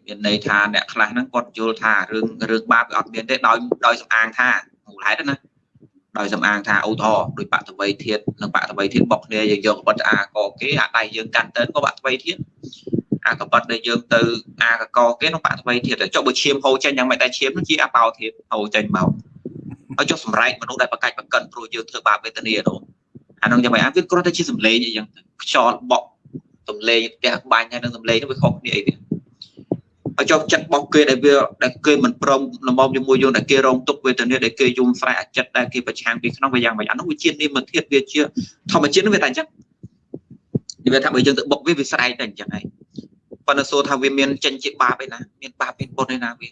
មានន័យថាអ្នកខ្លះហ្នឹងគាត់យល់ថារឿងរឿងបាបវាអត់មានទេដោយដោយសំអាងថាមូលហេតុណាដោយសំអាងថាឧទាហរណ៍ដោយបតវ័យធាតនិងបតវ័យធាតបុកគ្នាយើងយកបតអាកគេអាដៃយើងកាន់ទៅក៏បតវ័យធាត អាកបិតដែលយើងទៅអាកកគេក្នុងបតវ័យធាតចុះបើឈាមហូរចេញយ៉ាងម៉េចតែឈាមនឹងជាអបោធាតហូរចេញមកហើយចុះសម្រែកមនុស្សដែលបកាច់បកិនព្រោះយើងធ្វើបាបវេទនានោះអានោះយ៉ាងម៉េចអាវាគ្រាន់តែជាសម្លេងអីចឹងខ្យល់បក់សម្លេងផ្ទះបាញ់ហើយនឹងសម្លេងនោះវាខុសគ្នាអីវាហើយចុះចិត្តរបស់គេដែលវាដែលគេមិនព្រមលំមជាមួយយើងដែលគេរងទុកវេទនាដែលគេយំស្រែកអាចិត្តដែលគេប្រឆាំងពីក្នុងវាយ៉ាងម៉េចអានោះវាជានិមធាតវាជាធម្មជាតិនោះវាតែអញ្ចឹងនិយាយថាបើយើងទៅបុកវាវាស្រែកតែអញ្ចឹងហើយ ប៉ុន្តែសួរថាវាមានចេញជាបាបឯណាមានបាបមានបុណ្យឯណាវា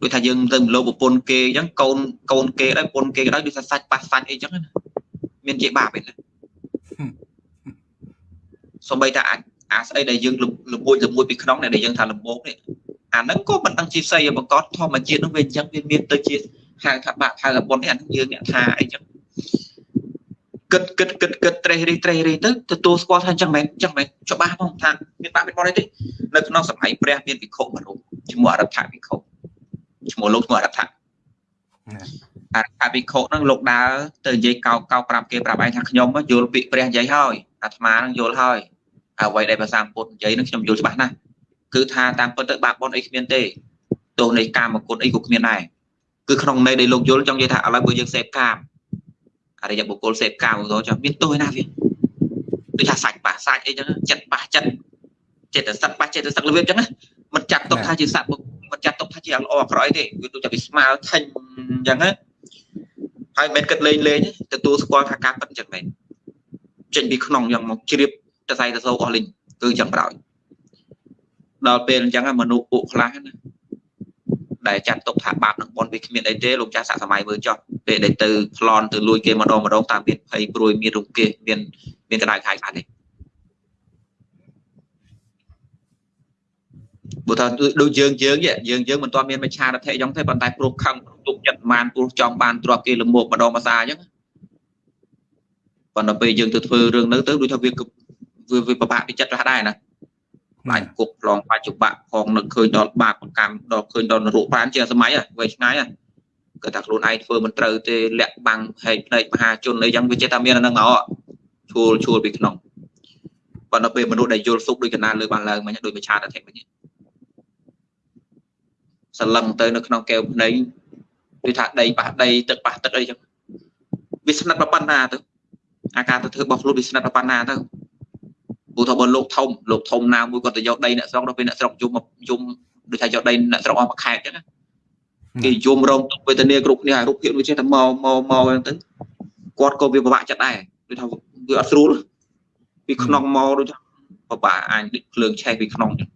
ដូចថាយើងទៅមលោប្រពន្ធគេអញ្ចឹងកូនកូនគេដែរប្រពន្ធគេក៏ដោយដូចថាសាច់ប៉ះសាច់អីអញ្ចឹងណាមានជាបាបឯណាសំបីថាអាចអាស្អីដែលយើងលំមួយលំមួយពីក្នុងដែលយើងថាលំបោកនេះអាហ្នឹងក៏មិនដឹងជាផ្សេងបង្កត់ធម្មជាតិនោះវាអញ្ចឹងវាមានទៅជាហៅថាបាក់ហៅប្រពន្ធនេះអាហ្នឹងយើងអ្នកថាអីចឹង គិតគិតគិតគិតត្រេះរិះត្រេះរិះទៅទទួលស្គាល់ថាអញ្ចឹងមែនអញ្ចឹងមែនច្បាស់ផងថាមានបាក់មានបុណ្យទេនៅក្នុងសម័យព្រះមានវិខុមួយរូបឈ្មោះអរថវិខុឈ្មោះលោកឈ្មោះអរថអរថវិខុហ្នឹងលោកដើរទៅនិយាយកោកកោប្រាប់គេប្រាប់ឯងថាខ្ញុំយល់ពាក្យព្រះនិយាយហើយអាត្មានឹងយល់ហើយអ្វីដែលភាសាពុទ្ធនិយាយនឹងខ្ញុំយល់ច្បាស់ណាស់គឺថាតាមពិតទៅបាបបុណ្យអីគ្មានទេទោសនៃកាមគុណអីក៏គ្មានដែរគឺក្នុងន័យដែលលោកយល់ចង់និយាយថាឥឡូវបើយើងសេពកាម អរិយបុគ្គលសេពកាមទៅចាំមានទោសឯណាវាដូចថាសាច់ប៉ះសាច់អីចឹងចិត្តប៉ះចិត្តចិត្តសឹកប៉ះចិត្តសឹករបៀបចឹងណាមិនចាត់ទុកថាជាសត្វមិនចាត់ទុកថាជាល្អអាក្រក់អីទេវាដូចតែវាស្មើថេញចឹងណាហើយមិនគិតលេងលេងទទួលស្គាល់ថាការប៉ិតចឹងមែនចេញពីក្នុងយ៉ាងមកជ្រាបតសៃតសោអស់លេងគឺចឹងក្រោយដល់ពេលអញ្ចឹងមនុស្សពួកខ្លះណា ដែលចាត់ទុកថាបាបនឹងបនវាគ្មានអីទេលោកចាស់សាក់សម័យមើលចោះពេលដែលទៅប្លន់ទៅលួចគេម្ដងម្ដងតាមមានភ័យព្រួយមានរង្គេះមានមានកដៅខាយខាត់ទេបើថាដូចយើងយើងយើងយើងមិនទាន់មានមច្ឆារថៈអញ្ចឹងទេប៉ុន្តែព្រោះខឹងទុកចិត្តបានព្រោះចង់បានទ្រព្យគេលមោកម្ដងភាសាអញ្ចឹងប៉ុន្តែពេលយើងទៅធ្វើរឿងនោះទៅដូចថាវាវាពិបាកពីចិត្តខ្លះដែរណា បាច់គុកឡងបច្ចុប្បន្នផងនឹកឃើញដល់បាបកម្មដល់ឃើញដល់នរកប្រានជាសម័យវ័យឆ្ងាយគាត់ថាខ្លួនឯងធ្វើមិនត្រូវទេលាក់បាំងហែកភ្នែកមហាជនអីចឹងវាចេះតែមានអានឹងមកឈួលឈួលពីក្នុងប៉ុន្តែពេលមនុស្សដែលយល់សុខដូចកណាលើបានឡើងមិញដូចមច្ឆាតធិមិញសលឹងទៅនៅក្នុងកែវភ្នែកគឺថាដីប៉ះដីទឹកប៉ះទឹកអីចឹងវាស្និទ្ធប៉ុណ្ណាទៅអាការទៅធ្វើរបស់ខ្លួនវាស្និទ្ធប៉ុណ្ណាទៅ ព្រោះថាបើលោកធំលោកធំណាមួយគាត់ទៅយកដីអ្នកស្រុកដល់ពេលអ្នកស្រុកយំយំដូចថាយកដីអ្នកស្រុកអស់មួយខែចឹងគេយំរងទុកវេទនាគ្រប់គ្នារូបភាពដូចចេះតែមកមកមកហ្នឹងទៅគាត់ក៏វាពិបាកចិត្តដែរដូចថាវាអត់ស្រួលពីក្នុងមកដូចថាពិបាកអាចដូចភ្លើងឆេះពីក្នុងចឹង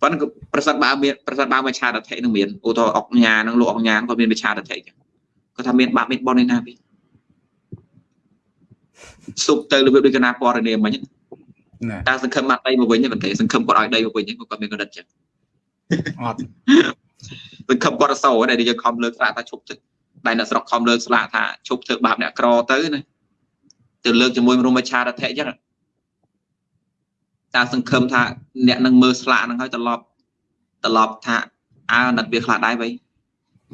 ប៉ុន្តែប្រសិទ្ធបើមានប្រសិទ្ធបើមកឆាតថេនឹងមានឧទាហរណ៍អុកញ៉ានឹងលោកអុកញ៉ាក៏មានវិឆាតថេចឹងគាត់ថាមានបាបមានបនឯណាពី សុបទៅរបៀបដូចកណាពណ៌នាមមិញតែសង្ឃឹមមកដីមកវិញទេប៉ុន្តែសង្ឃឹមគាត់ឲ្យដីមកវិញគាត់មានកណ្ដិតចឹងអត់សង្ឃឹមគាត់អសោដែលយើងខំលើកស្លាកថាឈប់ទឹកតែអ្នកស្រុកខំលើកស្លាកថាឈប់ធ្វើបាបអ្នកក្រទៅណាទៅលើកជាមួយរមច្ឆារថៈចឹងតែសង្ឃឹមថាអ្នកនឹងមើលស្លាកហ្នឹងហើយត្រឡប់ត្រឡប់ថាអើណាត់វាខ្លះដែរវៃ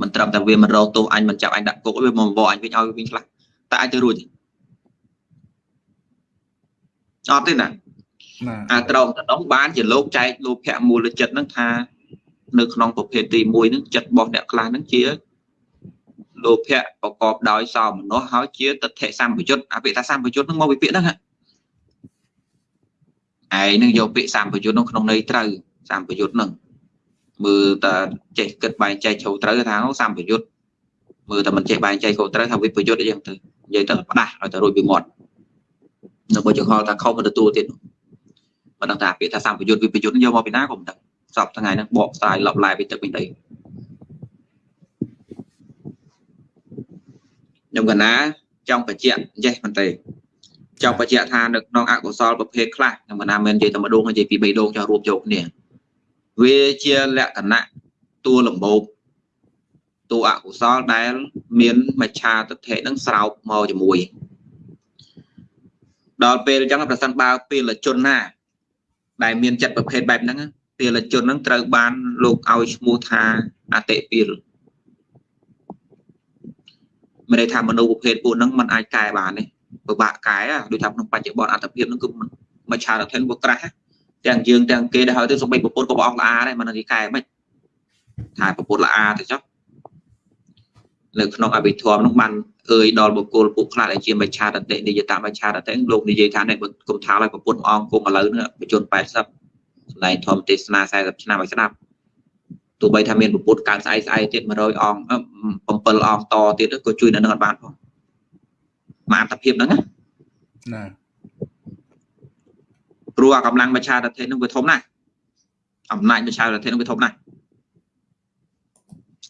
មិនត្រឹមតែវាមិនរកទោសអញមិនចាប់អញដាក់គុកវាមកបបអញវិញឲ្យវិញខ្លះតែអាចទៅរួច អត់ទេណាអាត្រង់តំណងបានជាលោកចែកលោភៈមូលចិត្តហ្នឹងថានៅក្នុងប្រភេទទី1ហ្នឹងចិត្តរបស់អ្នកខ្លះហ្នឹងជាលោភៈប្រកបដោយសោមនស្សហើយជាទិដ្ឋិសម្បយុទ្ធអាពាក្យថាសម្បយុទ្ធហ្នឹងមកពីពាក្យហ្នឹងឯងនឹងយកពាក្យសម្បយុទ្ធហ្នឹងក្នុងន័យត្រូវសម្បយុទ្ធហ្នឹងមើលតែចេះគិតបែងចែកជ្រៅត្រូវថាសម្បយុទ្ធមើលតែមិនចេះបែងចែកខុសត្រូវថាវិបយុទ្ធអីចឹងទៅនិយាយទៅផ្ដាស់ឲ្យទៅរួចពីមាត់ នៅបើចង្ហល់ថាខុសមិនទទួលទៀតមិនដឹងថាពាក្យថាសម្បយុទ្ធវិបយុទ្ធយកមកពីណាក៏មិនដឹងសពថ្ងៃហ្នឹងបកស្រាយលបឡាយពីទឹកពីដីខ្ញុំកណាចង់បញ្ជាក់ចេះមិនទេចង់បញ្ជាក់ថានៅក្នុងអកុសលប្រភេទខ្លះខ្ញុំកណាមិននិយាយតែម្ដងនិយាយពី3ដងចង់រួមយកគ្នាវាជាលក្ខណៈតួលំបោកតួអកុសលដែល មានមច្ឆាទិដ្ឋិនឹងស្រោបមកជាមួយ ដល់ពេលអញ្ចឹងប្រសិនបើពេលជនណា ដែលមានចិត្តប្រភេទបែបហ្នឹងពេលជនហ្នឹងត្រូវបានលោកឲ្យឈ្មោះថាអតិពីលមិនន័យថាមនុស្សប្រភេទពួកហ្នឹងมันអាចកែបានទេពិបាកកែដូចថាក្នុងបច្ចុប្បន្នអត្តភាពហ្នឹងគឺមិនឆារថិនវាក្រាស់ទាំងយើងទាំងគេដែលហើយទៅសំបីប្រពន្ធក៏បងល្អាដែរមិននឹងគេកែមិនថាប្រពន្ធល្អាទៅចុះ នៅក្នុងអភិធម្មនោះបានអើយដល់បុគ្គលពួកខ្លះដែលជាមច្ឆាតតិនិយតាមច្ឆាតតិលោកនិយាយថានេះគុំថាឲ្យប្រពន្ធអង្គគុំឥឡូវនេះបញ្ជន80សម្ដែងធម្មទេសនា40ឆ្នាំឲ្យស្ដាប់ទោះបីថាមានប្រពុតកើតស្អែកស្អែកទៀត100អង្គ7អង្គតទៀតក៏ជួយនៅនឹងអត់បានផងមកអត្តភាពហ្នឹងណាព្រោះអាកម្លាំងមច្ឆាតធិនឹងវាធំណាស់អំណាចមច្ឆាតធិនឹងវាធំណាស់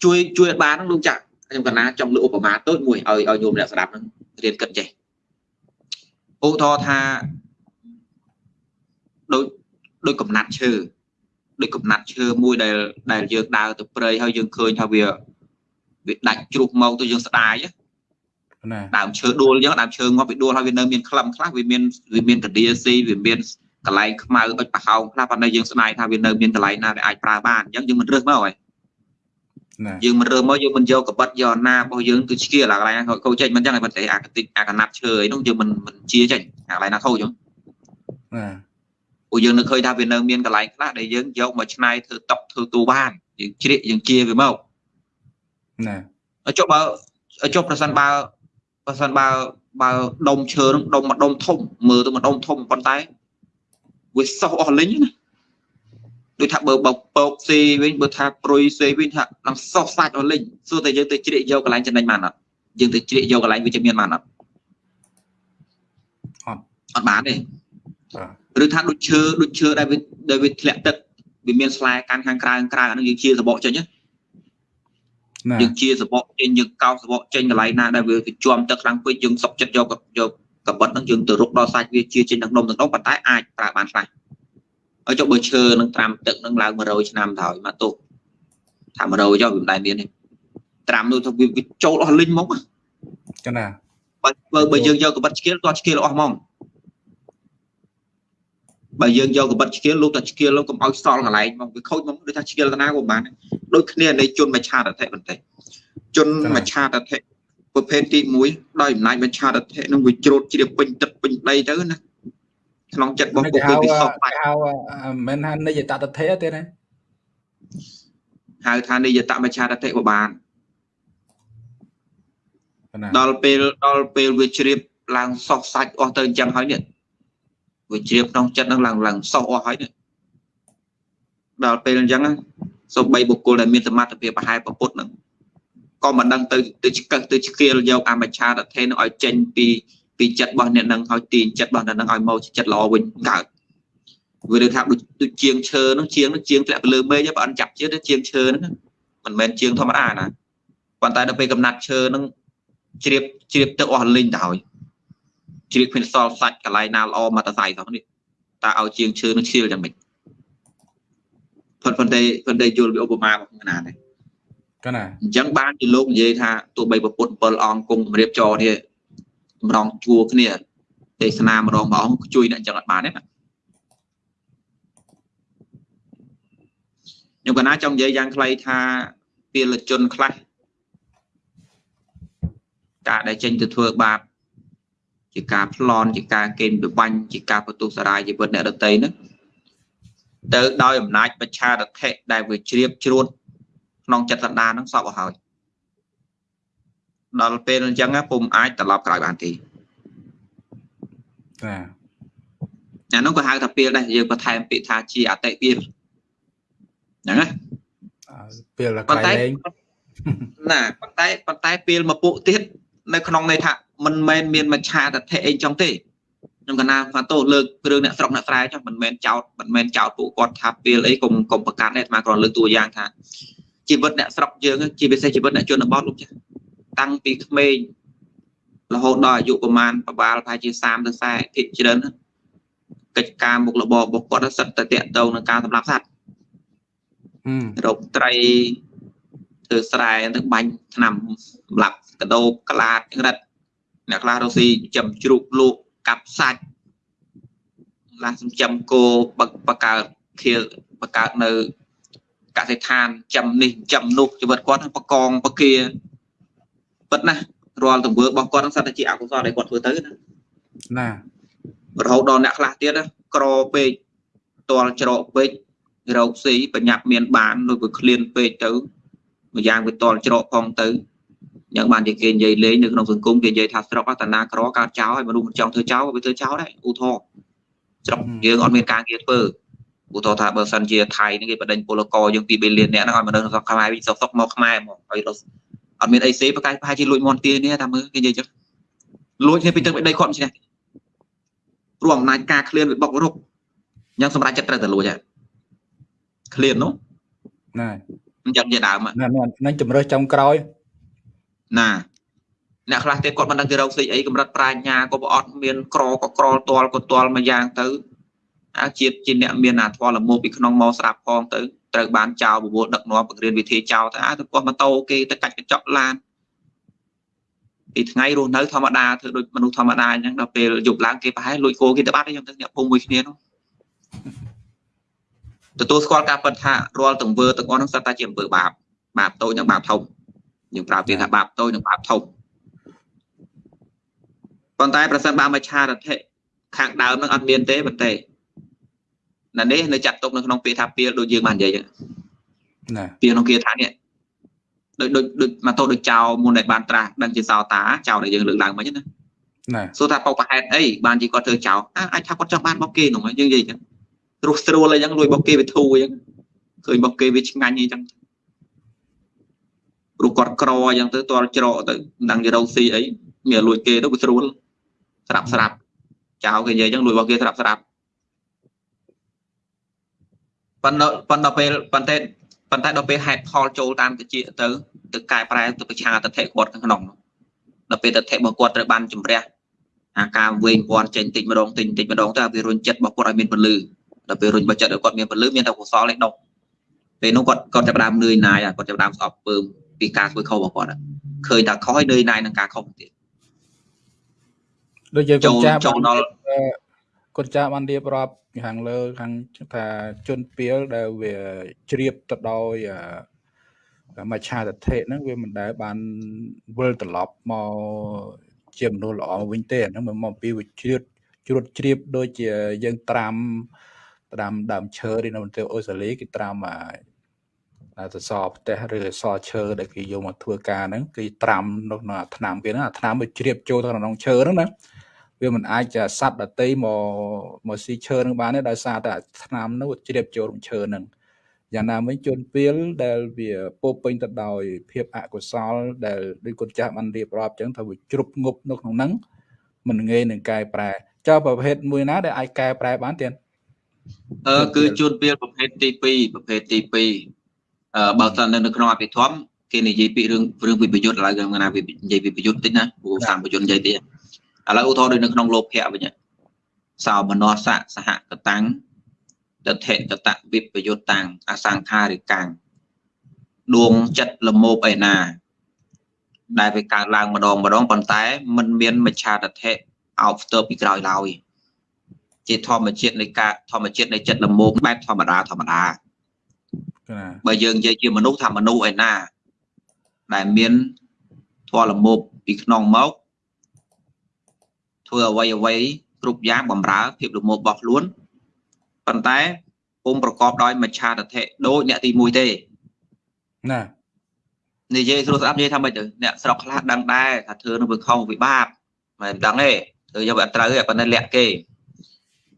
ជួយជួយអត់បានហ្នឹងលោកចាក់ ខ្ញុំកណាចង់លើឧបមាតូចមួយឲ្យឲ្យញោមអ្នកស្ដាប់ហ្នឹងរៀនគិតចេះឧទាហរណ៍ថាដូចដូចកំណាត់ឈើដូចកំណាត់ឈើមួយដែលដែលយើងដើរទៅព្រៃហើយយើងឃើញថាវាវាដាច់ជ្រុះមកទៅយើងស្ដាយណាដើមឈើដួលអញ្ចឹងដើមឈើងាប់វាដួលហើយវានៅមានក្លឹមខ្លះវាមានវាមានកណ្ដៀស៊ីវាមានកន្លែងខ្មៅអុចប្រហោងខ្លះប៉ុន្តែយើងស្ដាយថាវានៅមានកន្លែងណាដែលអាចប្រើបានអញ្ចឹងយើងមិនរើសមកហើយ យើងមិនរើសមកយើងមិនយកកបិតយកណារបស់យើងគឺឆ្កៀលអាកន្លែងខូចចេញមិនអញ្ចឹងឯប៉ុន្តែអាកតិចអាកណាត់ឈើអីនោះយើងមិនមិនជាចេញអាកន្លែងណាខូចអញ្ចឹងណាព្រោះយើងនឹកឃើញថាវានៅមានកន្លែងខ្លះដែលយើងយកមកឆ្នៃធ្វើតុកធ្វើទូបានយើងជ្រៀកយើងជាវាមកណាចុះបើចុះប្រសិនបើប្រសិនបើបើដុំឈើនឹងដុំមួយដុំធំមើលទៅមួយដុំធំប៉ុន្តែវាសោះអស់លិញណា ដូចថាបើបើពកស៊ីវិញបើថាព្រុយស៊ីវិញថានឹងសោះសាច់អស់លិញសួរតែយើងទៅជ្រៀកយកកន្លែងចំណេញបានអត់យើងទៅជ្រៀកយកកន្លែងវិជ្ជមានបានអត់អត់អត់បានទេឬថាដូចឈើដូចឈើដែលវាដែលវាធ្លាក់ទឹកវាមានស្លែកាន់ខាងក្រៅក្រៅអានឹងយើងជាសបកចេញណាយើងជាសបកចេញយើងកោសសបកចេញកន្លែងណាដែលវាជាប់ទឹកខ្លាំងពេកយើងសុកចិត្តយកយកកបិតហ្នឹងយើងទៅរុកដល់សាច់វាជាចេញទាំងដុំទាំងដុំប៉ុន្តែអាចប្រើបានខ្លះ ហើយចុះបើឈើនឹងត្រាំទឹកនឹងឡើង100ឆ្នាំទៅហើយមកទោសថា100ចុះវាមិនដែលមានទេត្រាំនោះទៅវាចូលអស់លិញមកចាណាបើបើយើងយកកបិតឆ្កៀលគាត់ឆ្កៀលអស់ហ្មងបើយើងយកកបិតឆ្កៀលលោកតែឆ្កៀលលោកកុំឲ្យសល់កន្លែងមកវាខូចមកដូចថាឆ្កៀលតាណាក៏បានដូចគ្នានៃជនមច្ឆាតធិបន្តិចជនមច្ឆាតធិប្រភេទទី1ដោយអំណាចបញ្ឆាតធិនឹងវាជ្រូតជ្រាបពេញទឹកពេញដីទៅណា ក្នុងចិត្តរបស់ពួកគេវាសោកបាច់ហៅមិនថានិយតតធិទេណាហៅថានិយតមច្ឆាតតិក៏បានណាដល់ពេលដល់ពេលវាជ្រាបឡើងសោះសាច់អស់ទៅអញ្ចឹងហើយនេះវាជ្រាបក្នុងចិត្តនឹងឡើងឡើងសោះអស់ហើយនេះដល់ពេលអញ្ចឹងណាសូម្បីបុគ្គលដែលមានសមត្ថភាពប្រហែលប្រពុតនឹងក៏មិនដឹងទៅទៅឆ្កឹះទៅឆ្កៀលយកអមច្ឆាតធិនឹងឲ្យចេញពី ពីចិត្តរបស់អ្នកនឹងឲ្យទាញចិត្តរបស់អ្នកនឹងឲ្យមកជាចិត្តល្អវិញកើតវាលើថាដូចដូចជាងឈើនោះជាងនោះជាងធ្លាក់ទៅលើមេឃបើអត់ចាប់ជាតិជាងឈើហ្នឹងមិនមែនជាងធម្មតាណាប៉ុន្តែដល់ពេលកំណាត់ឈើហ្នឹងជ្រាបជ្រាបទឹកអស់លីងទៅហើយជ្រាបគ្មានសល់សាច់កន្លែងណាល្អមកតសៃសោះនេះតើឲ្យជាងឈើនឹងឈៀលយ៉ាងម៉េចប៉ុន្តែប៉ុន្តែប៉ុន្តែយល់វាឧបមាមកណាដែរកណាអញ្ចឹងបានជាលោកនិយាយថាទោះបីប្រពុត7អង្គគង់គម្រាបចរនេះ ម្ដងជួរគ្នាទេសនាម្ដងមួយអង្គជួយអ្នកអញ្ចឹងអត់បានទេណាខ្ញុំកណាចង់និយាយយ៉ាងខ្លីថាពលជនខ្លះការដែលចេញទៅធ្វើបាបជាការប្លន់ជាការកេងប្របាញ់ជាការបន្ទុះសារាយជីវិតអ្នកដតីហ្នឹងទៅដោយអំណាចបច្ឆារថៈដែលវាជ្រាបជ្រួតក្នុងចិត្តសន្តានហ្នឹងសពឲ្យហើយ ដល់ពេលអញ្ចឹងពុំអាចត្រឡប់ក្រោយបានទេណាអានោះក៏ហៅថាពេលដែរយើងបន្ថែមពាក្យថាជាអតិពេលហ្នឹងណាអើពេលតែប៉ុន្តែក្រៃលែងណាប៉ុន្តែប៉ុន្តែពេលមកពួកទៀតនៅក្នុងន័យថាមិនមែនមានមច្ឆាតថៈអីចឹងទេខ្ញុំកណាថាតោលើករឿងអ្នកស្រុកអ្នកស្រែចុះមិនមែនចោតមិនមែនចោតពួកគាត់ថាពេលអីកុំកុំប្រកាន់ទេអាត្មាគ្រាន់លើកតួយ៉ាងថាជីវិតអ្នកស្រុកយើងជាពិសេសជីវិតអ្នកជនបទលោកចាស់ តាំងពីក្មេងរហូតដល់អាយុប្រហែលប្រហែលប្រហែលជា30ទៅ40ភាគច្រើនណាកិច្ចការមុខរបររបស់គាត់សិតតែតកតងនឹងការសម្លាប់សត្វហឹមរកត្រីធ្វើស្រែទៅបាញ់ថ្នាំសម្រាប់កដោបក្លាតក្រិតអ្នកខ្លះរកស៊ីចំជ្រូកលក់កាប់សាច់ខ្លះសំចំគោបបកើតខៀលបកើតនៅកសិដ្ឋានចំនេះចំនោះជីវិតគាត់បកងបកា ពិតណាស់រាល់ទង្វើរបស់គាត់ហ្នឹងសិតតែជាអកុសលដែលគាត់ធ្វើទៅណាណារហូតដល់អ្នកខ្លះទៀតណាក្រពេកតល់ច្រកពេករោគស៊ីបញ្ញាប់មានបានដូចវាឃ្លានពេកទៅម្យ៉ាងវាតល់ច្រកផងទៅយ៉ាងបានជាគេនិយាយលេងនៅក្នុងសង្គមគេនិយាយថាស្រុកតាណាក្រកើតចោលហើយមនុស្សមិនចង់ធ្វើចោលវាធ្វើចោលដែរឧទាហរណ៍ស្រុកយើងអត់មានការងារធ្វើឧទាហរណ៍ថាបើសិនជាថៃនេះគេបដិញពលករយើង2 billion អ្នកហ្នឹងឲ្យមនុស្សស្រុកខ្មែរវិញសុកសុកមកខ្មែរមកឲ្យរត់ អត់មានអីសេប្រកែកប្រហែលជាលួចមន់ទានេះតាមមើលគេនិយាយចឹងលួចគ្នាពីទឹកពីដីគាត់មិនឈ្នះព្រោះអំណាចការឃ្លានវាបុករុកអញ្ចឹងសម្រាប់ចិត្តត្រូវតែលួចហ่ะឃ្លាននោះណាអញ្ចឹងជាដើមហ่ะណានឹងជំរើសចុងក្រោយណាអ្នកខ្លះទៀតគាត់មិនដឹងទៅរកស្អីអីកម្រិតប្រាជ្ញាក៏ប្រអត់មានក្រក៏ក្រលទាល់ក៏ទាល់មួយយ៉ាងទៅអាជាតិជាអ្នកមានអាធម៌លមោពីក្នុងមកស្រាប់ផងទៅ ត្រូវបានចោលបវលដឹកនាំបង្រៀនវិធីចោលទៅអាទៅគាត់ម៉ូតូគេទៅកាច់កញ្ចក់ឡានពីថ្ងៃរស់នៅធម្មតាធ្វើដូចមនុស្សធម្មតាអញ្ចឹងដល់ពេលយប់ឡើងគេប្រហែលលួចគោគេទៅបាត់អីចឹងទៅអ្នកភូមិមួយគ្នានោះទទួលស្គាល់ការពិតថារាល់ទង្វើទាំងអស់ហ្នឹងសិតតែជាអំពើបាបបាបតូចនិងបាបធំយើងប្រើពាក្យថាបាបតូចនិងបាបធំប៉ុន្តែប្រសិនបើមច្ឆារថៈខាងដើមហ្នឹងអត់មានទេប៉ុន្តែ នៅនេះនៅចាត់ទុកនៅក្នុងពាក្យថាពីលដូចយើងបាននិយាយចឹងណាពីក្នុងគាថានេះដូចដូចដូចមកតោដូចចោលមុនដែលបានត្រាស់ដឹងជាសោតាចោលដែលយើងលើកឡើងមិញណាណាសួរថាបោកប្រហែលអីបានជាគាត់ធ្វើចោលអាអាចថាគាត់ចង់បានបោកគេនោះយើងនិយាយចឹងរស់ស្រួលអីចឹងលួយបោកគេវាធូរអីចឹងឃើញបោកគេវាឆ្ងាញ់អីចឹងព្រោះគាត់ក្រអញ្ចឹងទៅតល់ច្រកទៅមិនដឹងជារោស៊ីអីមានលួចគេទៅវាស្រួលស្រាប់ស្រាប់ចោលគេនិយាយចឹងលួយបោកគេស្រាប់ស្រាប់ ប៉ុន្តែប៉ុន្តែពេលប៉ុន្តែប៉ុន្តែដល់ពេលហេតុផលចូលតាមតិចទៅទៅកែប្រែទៅប្រឆាទិដ្ឋិគាត់ខាងក្នុងនោះដល់ពេលទិដ្ឋិរបស់គាត់ត្រូវបានជំរះអាការវែងពាន់ចេញតិចម្ដងតិចតិចម្ដងទៅវារុញចិត្តរបស់គាត់ឲ្យមានពលឺដល់ពេលរុញរបស់ចិត្តឲ្យគាត់មានពលឺមានតែកុសលឯដុកពេលនោះគាត់គាត់ចាប់ផ្ដើមនឿយណាយគាត់ចាប់ផ្ដើមស្អប់ពើមពីការធ្វើខុសរបស់គាត់ឃើញថាខុសហើយនឿយណាយនឹងការខុសទៀតដូចយើងកូចូលនចាស់ចូលដល់កូនចាស់បានរៀបរាប់ ខាងលើខាងថាជនពៀលដែលវាជ្រាបទៅដោយអមច្ឆាទិដ្ឋិហ្នឹងវាមិនដែលបានវិលត្រឡប់មកជាមនុស្សល្អវិញទេហ្នឹងមកអំពីវិជ្ជាជ្រួតជ្រាបដូចជាយើងត្រាំត្រាំដើមឈើឬនៅប្រទេសអូស្ត្រាលីគេត្រាំអាសសរផ្ទះឬអសរឈើដែលគេយកមកធ្វើការហ្នឹងគេត្រាំនៅក្នុងអាថ្នាំគេហ្នឹងអាថ្នាំវាជ្រាបចូលទៅក្នុងឈើហ្នឹងណា វាមិនអាចសត្វដតីមកមកស៊ីឈើនឹងបានទេដោយសារតែថ្នាំនោះជ្រាបចូលក្នុងឈើហ្នឹងយ៉ាងណាមិញជនពៀលដែលវាពោពេញទៅដោយភាពអកុសល ដែលដូចគុណចាស់បានរៀបរាប់ចឹងថាវាជ្រុបងប់នៅក្នុងហ្នឹងមិនងាយនឹងកែប្រែចុះប្រភេទមួយណាដែលអាចកែប្រែបានទៀតអឺគឺជួនពៀលប្រភេទទី2ប្រភេទទី2អឺបើសិននៅក្នុងអភិធម្មគេនិយាយពីរឿងរឿងវិបយុទ្ធឥឡូវគេណានិយាយវិបយុទ្ធតិចណាព្រោះសាមបយុទ្ធនិយាយទៀត ឥឡូវឧទាហរណ៍ដូចនៅក្នុងលោភៈវិញសោមនស្សៈសហកតាំងតថេតតវិបយុទ្ធតាំងអសង្ខារិកាំងដួងចិត្តលមោបឯណា ដែលវាកើតឡើងម្ដងម្ដងប៉ុន្តែมันមានមច្ឆាតថេអោបស្ទើរពីក្រោយឡើយជាធម្មជាតិនៃការធម្មជាតិនៃចិត្តលមោបបែបធម្មតាធម្មតាបើយើងនិយាយជាមនុស្សថាមនុស្សឯណា ដែលមានធម៌លមោបពីក្នុងមក ធ្វើអ្វីអ្វីគ្រប់យ៉ាងបំរើភាពលមោបរបស់ខ្លួនប៉ុន្តែពុំប្រកបដោយមច្ឆាតថេដូចអ្នកទី1ទេណានិយាយស្រួលស្ដាប់និយាយថាម៉េចទៅអ្នកស្រុកខ្លះដឹងដែរថាធ្វើនឹងវាខុសវាបាបមិនដឹងទេធ្វើយកវាអត់ត្រូវទេប៉ុន្តែលាក់គេ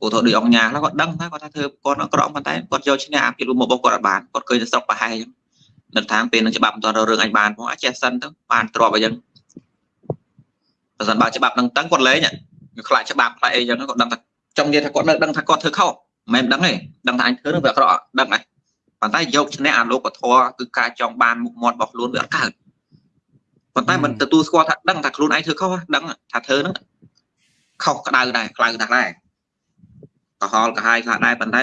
ពូធដូចអង្គញាខ្លះគាត់ដឹងថាគាត់ថាធ្វើគាត់អក្រក់ប៉ុន្តែគាត់យកឈ្នះអាភិលរបស់គាត់អត់បានគាត់ឃើញតែស្រុកប្រហែលអញ្ចឹងនៅថាពេលនឹងច្បាប់មិនទាន់រឿងអញបានផងអាចចេះសិនទៅបានទ្របអញ្ចឹង បើសិនបើច្បាប់នឹងតឹងគាត់លេងខ្លាចច្បាប់ខ្លាចអីអញ្ចឹងគាត់ដឹងថាចង់និយាយថាគាត់នៅដឹងថាគាត់ធ្វើខុសមិនដឹងទេដឹងថាអញធ្វើនឹងវាអក្រក់ដឹងហើយប៉ុន្តែយកឈ្នះអាលោកធម៌គឺការចង់បានមុខមាត់របស់ខ្លួនវាអត់កើតប៉ុន្តែមិនទទួលស្គាល់ថាដឹងថាខ្លួនឯងធ្វើខុសដឹងថាធ្វើហ្នឹងខុសក្តៅដែរក្តៅណាស់ដែរកុហលកាហាយខ្លះដែរប៉ុន្តែ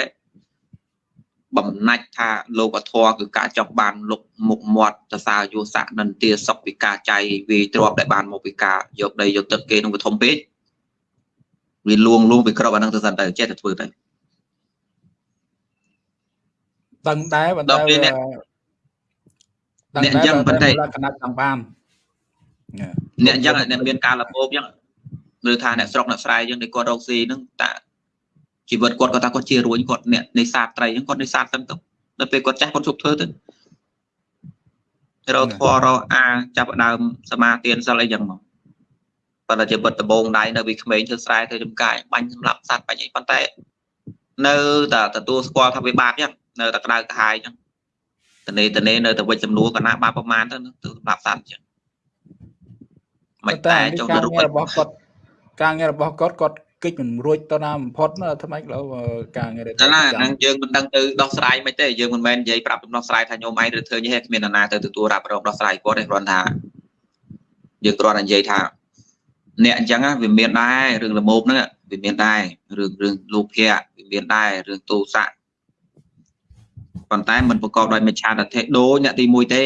បំណាច់ថាលោកធម៌គឺការចង់បានលុកមុខមាត់សរសើរយុស័កនន្ទាសុខពីការចៃវាទ្របដែលបានមកពីការយកដីយកទឹកគេនឹងវាធំពេកវាលួងលួងវាក្របអានឹងទៅសិនទៅចេះតែធ្វើទៅដឹងដែរប៉ុន្តែអ្នកអញ្ចឹងប៉ុន្តែលក្ខណៈចង់បានអ្នកអញ្ចឹងអ្នកមានការលពោបអញ្ចឹងឬថាអ្នកស្រុកអ្នកស្រែអញ្ចឹងដែលគាត់រកស៊ីហ្នឹងតា ជីវិតគាត់គាត់ថាគាត់ជារួញគាត់អ្នកនេសាទត្រីអញ្ចឹងគាត់នេសាទទាំងទៅដល់ពេលគាត់ចាស់គាត់ជប់ធ្វើទៅរកធွာរកអាចាប់ដើមសមាទានសិលអីចឹងមកប៉ុន្តែជាបិទដបងដៃនៅពីក្មេងធ្វើស្រែធ្វើចំការបាញ់សម្រាប់សត្វបាញ់អីប៉ុន្តែនៅតែទទួលស្គាល់ថាវាបាបចឹងនៅតែក្តៅក្រហាយចឹងតនេតនេនៅតែវិច្ចចំនួនកណាបាបប្រមាណទៅទៅសម្រាប់សត្វចឹងមិនតែចុះទៅរូបរបស់គាត់ការងាររបស់គាត់គាត់ កិច្ចមិនរួចទៅណាបំផុតថ្មីលើការងារតែណាហ្នឹងយើងមិនដឹងទៅដោះស្រាយមិនទេយើងមិនមែននិយាយប្រាប់ដោះស្រាយថាញោមឯងឬធ្វើនេះគ្មាននរណាទៅទទួលរ៉ាប់រងដោះស្រាយគាត់ទេគ្រាន់ថាយើងគ្រាន់តែនិយាយថាអ្នកអញ្ចឹងវាមានដែររឿងលមោបហ្នឹងវាមានដែររឿងរឿងលោភៈវាមានដែររឿងទោសៈប៉ុន្តែมันប្រកបដោយមិច្ឆាទិដ្ឋិដូចអ្នកទី1ទេ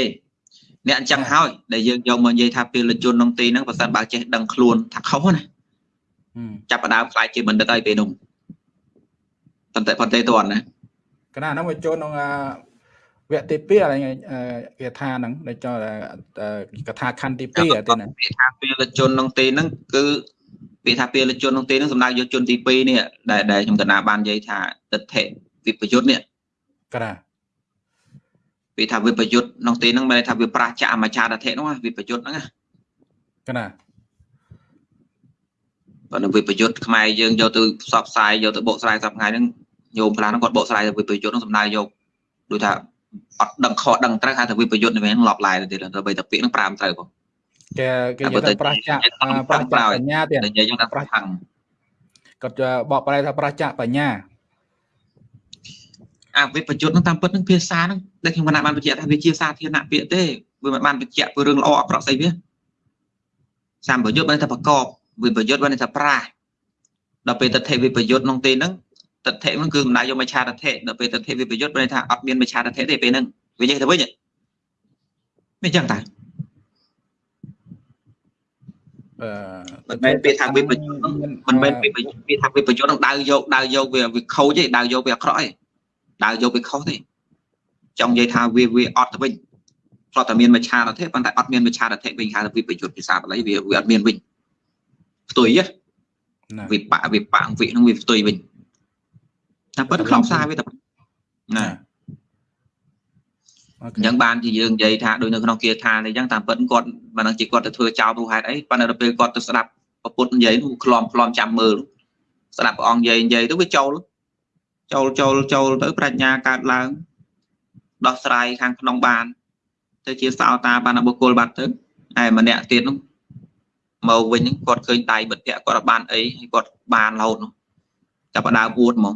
អ្នកអញ្ចឹងហើយដែលយើងយកមកនិយាយថាពលជនក្នុងទីហ្នឹងបើសិនបើចេះដឹងខ្លួនថាខុសណា ចាប់ផ្ដើមខ្លាចជាបណ្ឌិតហើយពេលនោះប៉ុន្តែប៉ុន្តែតន់ណាកណាហ្នឹងវាចូលក្នុងវគ្គទី2អីគេថាហ្នឹងដែលចូលកថាខណ្ឌទី2ទេណាគេថាពេលជនក្នុងទីហ្នឹងគឺវាថាពេលជនក្នុងទីហ្នឹងសំដៅយកជនទី2នេះដែលដែលខ្ញុំកណាបាននិយាយថាទិដ្ឋិវិបយុទ្ធនេះកណាវាថាវិបយុទ្ធក្នុងទីហ្នឹងមានន័យថាវាប្រះចាអមចាដធិហ្នឹងវិបយុទ្ធហ្នឹងណាកណា បើនៅវិបយុទ្ធខ្មែរយើងយកទៅផ្សព្វផ្សាយយកទៅបកស្រាយសប្តាហ៍ថ្ងៃហ្នឹងញោមខ្លះហ្នឹងគាត់បកស្រាយទៅវិបយុទ្ធហ្នឹងសំដៅយកដូចថាអត់ដឹងខុសដឹងត្រូវហៅថាវិបយុទ្ធនេះវិញឡប់ឡាយទៅទៀតទៅបីតាពាក្យហ្នឹងប្រាំត្រូវបងគេគេយកទៅប្រាសចាក់ប្រាសចាក់បញ្ញាទៀតនិយាយយើងថាប្រាសខាងគាត់បកប្រែថាប្រាសចាក់បញ្ញាអាវិបយុទ្ធហ្នឹងតាមពិតហ្នឹងភាសាហ្នឹងដែលខ្ញុំគណៈបានបញ្ជាក់ថាវាជាសាធារណៈពាក្យទេវាមិនបានបញ្ជាក់ពីរឿងល្អអាក្រក់ស្អីវាសម្បយុទ្ធបានតែប្រកប វិបយុទ្ធបានថាប្រាស់ដល់ពេលតថេវិបយុទ្ធក្នុងទីហ្នឹងតថេហ្នឹងគឺមិនដាច់យកមច្ឆាតថេដល់ពេលតថេវិបយុទ្ធបានថាអត់មានមច្ឆាតថេទេពេលហ្នឹងវានិយាយទៅវិញមិនចឹងតាអឺមិនមែនពាក្យថាវិបយុទ្ធមិនមែនពាក្យពាក្យថាវិបយុទ្ធនឹងដៅយកដៅយកវាវាខូចទេដៅយកវាអាក្រក់ទេដៅយកវាខុសទេចង់និយាយថាវាវាអត់ទៅវិញធ្លាប់តែមានមច្ឆារតិប៉ុន្តែអត់មានមច្ឆារតិវិញហៅថាវិបយុទ្ធភាសាបាលីវាវាអត់មានវិញ ផ្ទុយណាវិបៈវិបៈវិនឹងវាផ្ទុយវិញតែប៉ុន្តែក្នុងសារវាតែណាអញ្ចឹងបានជាយើងនិយាយថាដូចនៅក្នុងគាថានេះអញ្ចឹងតាមពិតគាត់មិនដឹងជាគាត់ទៅធ្វើចោលទូហេតុអីប៉ុន្តែដល់ពេលគាត់ទៅស្ដាប់ពុទ្ធនិយាយនោះក្លំក្លំចាំមើលស្ដាប់ព្រះអង្គនិយាយនិយាយទៅវាចូលចូលចូលចូលទៅប្រាជ្ញាកើតឡើងដោះស្រាយខាងក្នុងបាន ទៅជាសោតាបានបុគ្គលបាត់ទៅហើយម្នាក់ទៀតនោះ មកវិញគាត់ឃើញដៃបិទពាក់គាត់បានអីហើយគាត់បានរហូតនោះចាប់ដើមពួតហ្មង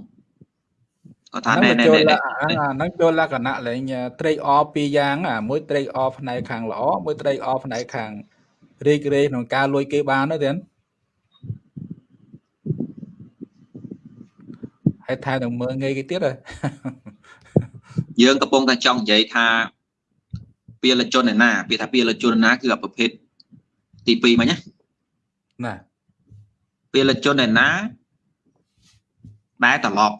គាត់ថាណែណែណែហ្នឹងចូលលក្ខណៈលេងត្រេកអរពីរយ៉ាងអាមួយត្រេកអរផ្នែកខាងល្អមួយត្រេកអរផ្នែកខាងរីករាយក្នុងការលួចគេបានទេហើយថែនឹងមើលងាយគេទៀតហ៎យើងកំពុងតែចង់និយាយថាពាលជនឯណាពាក្យថាពាលជនណាគឺប្រភេទទី2មិញណា ណាពាលជនឯណាដែលត្រឡប់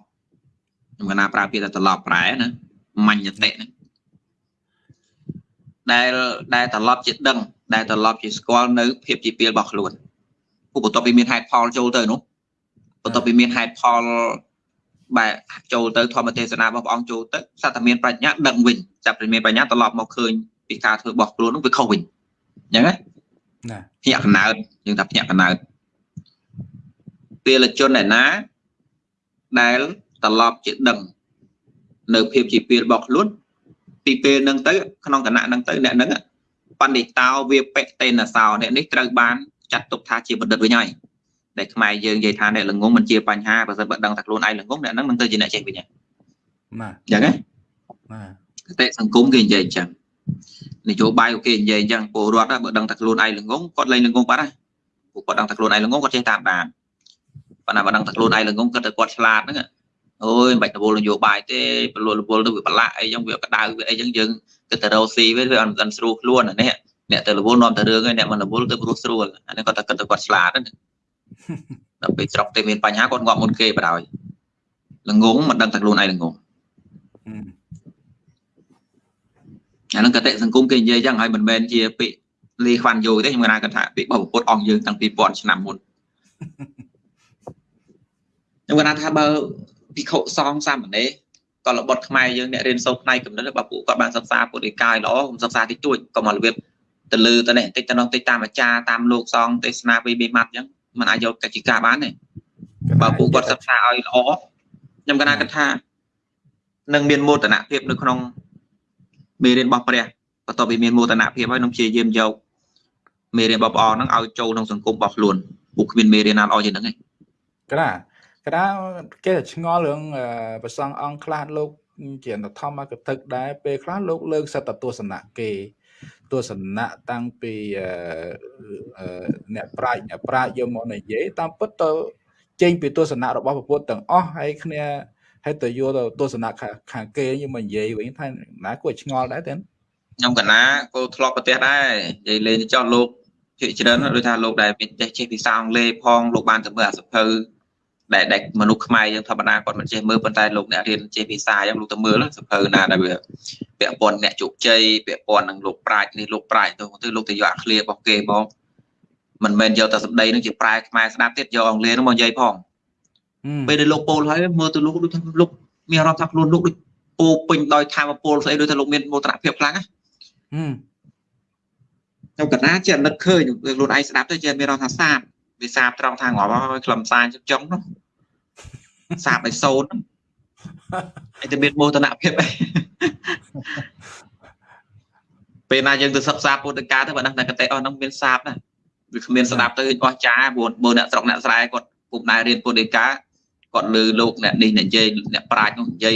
ខ្ញុំកណាប្រើពាក្យថាត្រឡប់ប្រែណាមញ្ញតិណាដែលដែលត្រឡប់ជាដឹង ដែលត្រឡប់ជាស្គាល់នៅភាពជាពីលរបស់ខ្លួនពួកបន្ទាប់ពីមានហេតុផលចូលទៅនោះបន្ទាប់ពីមានហេតុផលបែចូលទៅធម្មទេសនារបស់ព្រះអង្គចូលទៅសត្វតែមានប្រាជ្ញាដឹងវិញចាប់ពីមានប្រាជ្ញាត្រឡប់មកឃើញពីការធ្វើរបស់ខ្លួននោះវាខុសវិញអញ្ចឹងណាណា ភ្ញាក់កណើតយើងថាភ្ញាក់កណើតពេលជនឯណាដែលត្រឡប់ជាដឹងនៅភាពជាពេលរបស់ខ្លួនពីពេលហ្នឹងទៅក្នុងគណៈហ្នឹងទៅអ្នកហ្នឹងបណ្ឌិតោវាបិតេនសោអ្នកនេះត្រូវបានចាត់ទុកថាជាបណ្ឌិតវិញហើយដែលខ្មែរយើងនិយាយថាអ្នកល្ងងមិនជាបញ្ហាបើសិនបើដឹងថាខ្លួនឯងល្ងងអ្នកហ្នឹងនឹងទៅជាអ្នកចេះវិញហ្នឹងបាទអញ្ចឹងណាបាទតែសង្គមគេនិយាយអញ្ចឹង នយោបាយគេនិយាយអញ្ចឹងពលរដ្ឋបើដឹងថាខ្លួនឯងល្ងងគាត់លែងល្ងងបាត់ហើយពួកគាត់ដឹងថាខ្លួនឯងល្ងងគាត់ចេះតាមបានប៉ុន្តែបើដឹងថាខ្លួនឯងល្ងងគាត់ទៅគាត់ឆ្លាតហ្នឹងអូយមិនបាច់រវល់នយោបាយទេប្រលួលរវល់ទៅវាប្រឡាក់អីចឹងវាក្តៅវាអីចឹងយើងគិតទៅរកស៊ីវាវាអត់មិនស្រួលខ្លួនអានេះអ្នកទៅរវល់នាំទៅរឿងហើយអ្នកមិនរវល់ទៅព្រោះស្រួលអានេះគាត់តែគិតទៅគាត់ឆ្លាតហ្នឹងដល់ពេលស្រុកទៅមានបញ្ហាគាត់ងាប់មុនគេបដ ாய் ល្ងងមិនដឹងតែខ្លួនឯងល្ងង អានឹងកតិសង្គមគេនិយាយចឹងហើយមិនមែនជាពាក្យលីខ្វាន់យូទេខ្ញុំគាត់ថាពាក្យរបស់ពុទ្ធអង្គយើងតាំងពី1000ឆ្នាំមុនខ្ញុំគាត់ថាបើភិក្ខុសង្ឃសាមណេរក៏របត់ខ្មែរយើងអ្នករៀនសូត្រផ្នែកកំណត់បើពួកគាត់បានសិក្សាពុទ្ធិកាយល្អខ្ញុំសិក្សាតិចតួចក៏មករបៀបទៅលើទៅនេះតិចទៅនោះតិចតាមអាចារ្យតាមលោកសង្ឃទេសនាពីបេម៉ាត់អញ្ចឹងมันអាចយកកច្ចិកាបានទេបើពួកគាត់សិក្សាឲ្យល្អខ្ញុំកណាគិតថានឹងមានមោទនភាពនៅក្នុង មេរៀនរបស់ព្រះបន្ទាប់ពីមានមោទនភាពហើយនឹងព្យាយាមយកមេរៀនរបស់ព្រះអង្គហ្នឹងឲ្យចូលក្នុងសង្គមរបស់ខ្លួនពួកគ្មានមេរៀនណាល្អជាងហ្នឹងទេក្រាក្រាគេឆ្ងល់រឿងប្រសងអង្គខ្លះលោកជាធម្មកតិកដែរពេលខ្លះលោកលើកសិតទស្សនៈគេទស្សនៈតាំងពីអ្នកប្រាជ្ញអ្នកប្រាជ្ញយកមកនិយាយតាមពិតទៅចេញពីទស្សនៈរបស់ពុទ្ធទាំងអស់ហើយគ្នា ហើយទៅយកទៅទស្សនៈខាងគេយកមកនិយាយវិញថាណាគួរឆ្ងល់ដែរទេខ្ញុំកណាគោធ្លាប់ប្រទេសដែរនិយាយលេងចោះលោកជាច្រើនដូចថាលោកដែលមានចេះចេះភាសាអង់គ្លេសផងលោកបានទៅមើលអាសភៅដែលដែលមនុស្សខ្មែរយើងធម្មតាគាត់មិនចេះមើលប៉ុន្តែលោកអ្នករៀនចេះភាសាអញ្ចឹងលោកទៅមើលសភៅណាដែលវាពាក់ព័ន្ធអ្នកជោគជ័យពាក់ព័ន្ធនឹងលោកប្រាជ្ញនេះលោកប្រាជ្ញទៅទៅលោកទៅយកអាឃ្លារបស់គេមកមិនមែនយកតែសម្ដីនឹងជាប្រែខ្មែរស្ដាប់ទៀតយកអង់គ្លេសនោះមកនិយាយផង ពេលដែលលោកពោលហើយមើលទៅលោកដូចថាលោកមានអារម្មណ៍ថាខ្លួនលោកដូចពោពេញដោយធម៌ពលស្អីដូចថាលោកមានមោទនភាពខ្លាំងណាខ្ញុំកណាជានឹកឃើញខ្លួនឯងស្ដាប់ទៅជាមានអារម្មណ៍ថាសាបវាសាបត្រង់ថាងាប់ហើយខ្លឹមសារចុចុងនោះសាបឲ្យសូនហើយតែមានមោទនភាពអីពេលណាយើងទៅសិក្សាពុទ្ធកាទៅបើដឹងតែកតិអស់ហ្នឹងមានសាបណាវាគ្មានស្ដាប់ទៅអស់ចាព្រោះបើអ្នកស្រុកអ្នកស្រែគាត់ពុំដែររៀនពុទ្ធកា គាត់លើលោកអ្នកនេះនិយាយអ្នកប្រាជ្ញនោះនិយាយ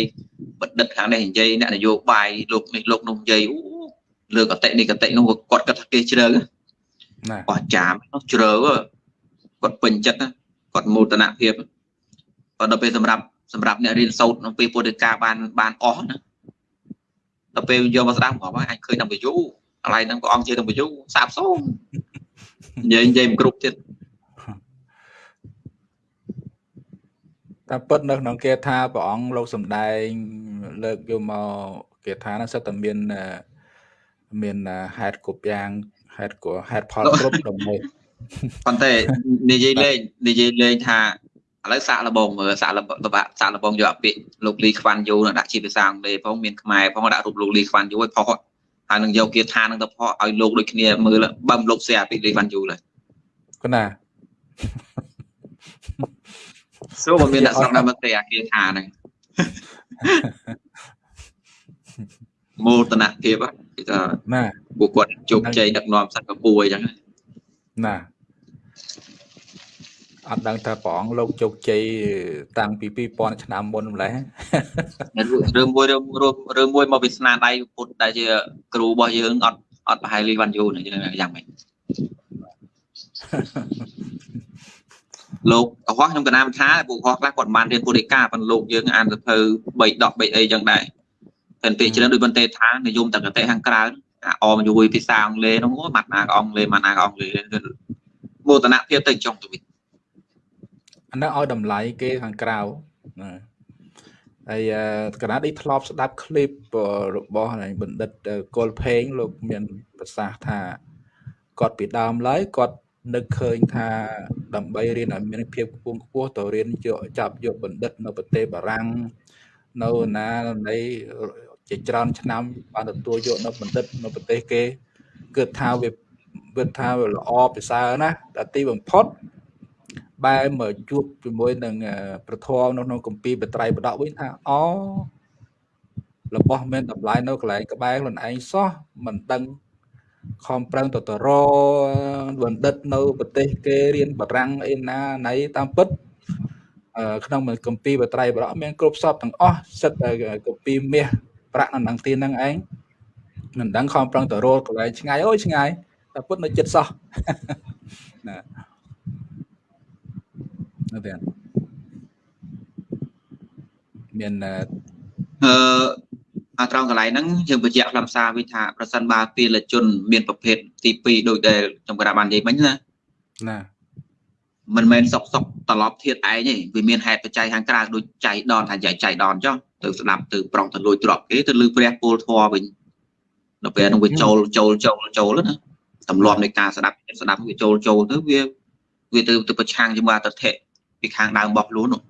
បណ្ឌិតខាងនេះនិយាយអ្នកនយោបាយលោកនេះលោកនោះនិយាយអូលើកតិនេះកតិនោះគាត់គិតថាគេជ្រៅណាអស់ចានោះជ្រៅគាត់ពេញចិត្តណាគាត់មោទនភាពគាត់ដល់ពេលសម្រាប់សម្រាប់អ្នករៀនសូត្រក្នុងពេលពុទ្ធិកាបានបានអស់ណាដល់ពេលយកមកស្ដាប់គាត់អាចឃើញដល់វិយុកន្លែងហ្នឹងព្រះអង្គជាដល់វិយុសាបសូន្យនិយាយនិយាយមិនគ្រប់ទៀត តែពិតនៅក្នុងគេថាព្រះអង្គលោកសំដែង លើកយកមកគេថានឹងសិតតែមានមានហេតុគ្រប់យ៉ាងហេតុក៏ហេតុផលគ្រប់ដើម្បីប៉ុន្តែនិយាយលេងនិយាយលេងថាឥឡូវសាក់លបងមើលសាក់លបងសាក់លបងយកអាពាក្យលោកលីខ្វាន់យូដាក់ជាភាសាអង់គ្លេសផងមានខ្មែរផងដាក់រូបលោកលីខ្វាន់យូឲ្យផុសហើយនឹងយកគាថានឹងទៅផុសឲ្យលោកដូចគ្នាមើលបើមលោកសែអាពាក្យលីខ្វាន់យូឡើយកណា សួរបើមានអ្នកស្រុកដល់មកទេអាគាថាហ្នឹងមោទនភាពគេថាណាពួកគាត់ជោគជ័យដឹកនាំសិង្ហបុរីអញ្ចឹងណាអត់ដឹងថាព្រះអង្គលោកជោគជ័យតាំងពី2000ឆ្នាំមុនម្ល៉េះរឿងមួយរឿងមួយមកពីស្នាដៃពុទ្ធដែលជាគ្រូរបស់យើងអត់អត់ប្រហែលលីវ៉ាន់យូយ៉ាងម៉េច លោកកុហកខ្ញុំកណាមថាពួកកុហកខ្លះគាត់បានរៀនពុទ្ធិកាប៉ុន្តែលោកយើងអានសភៅ3ដក3អីចឹងដែរតែពេលច្រើនដូចបន្ទេថានិយមតកតេខាងក្រៅអាអមយួយភាសាអង់គ្លេសនោះអូម៉ាត់ណាក៏អង់គ្លេសម៉ាត់ណាក៏អង់គ្លេសមោទនភាពទៅចុងទៅវិញអានោះឲ្យតម្លៃគេខាងក្រៅណាហើយកណានេះធ្លាប់ស្ដាប់ឃ្លីបរបស់បណ្ឌិតកុលផេងលោកមានប្រសាសន៍ថាគាត់ពីដើមឡើយគាត់ នឹកឃើញថាដើម្បីរៀនឲ្យមានភាពខ្ពង់ខ្ពស់ទៅរៀនយកចាប់យកបណ្ឌិតនៅប្រទេសបារាំងនៅណានៃជាច្រើនឆ្នាំបានទទួលយកនៅបណ្ឌិតនៅប្រទេសគេគឺថាវាវាថាវាល្អពិសើរណាតែទីបំផុតបែរមកជួបជាមួយនឹងប្រធមនៅក្នុងកម្ពីបត្រៃបដកវិញថាអូរបស់មានតម្លៃនៅកន្លែងក្បែរខ្លួនឯងសោះមិនដឹង ខំប្រឹងទៅទៅរបណ្ឌិតនៅប្រទេសគេរៀនបារាំងអីណាណៃតាមពិតក្នុងកម្ពីបត្រៃបរៈមានគ្រប់សពទាំងអស់សិតកម្ពីមាសប្រាក់នៅនឹងទីហ្នឹងឯងមិនដឹងខំប្រឹងទៅរកន្លែងឆ្ងាយអូយឆ្ងាយតែពុតនៅចិត្តសោះណានៅទៀតមានអឺអា ត្រង់កន្លែងហ្នឹងយើងបញ្ជាក់ខ្លឹមសារវិញថាប្រសិនបើពាលជន មានប្រភេទទី2ដូចដែលខ្ញុំក្រាបបាននិយាយមិញណាណាមិនមែនសុកសុកត្រឡប់ធៀបឯងទេវាមានហេតុបច្ច័យខាងក្រៅដូចចៃដនថាចៃចៃដនចុះទៅស្ដាប់ទៅប្រងទៅលួចទ្រព្យគេទៅលឺព្រះពលធម៌វិញដល់ពេលនោះវាចូលចូលចូលចូលណាទម្លាប់នៃការស្ដាប់ស្ដាប់វាចូលចូលទៅវាវាទៅទៅប្រឆាំងជាមួយអតិថិពីខាងដើមរបស់ខ្លួននោះ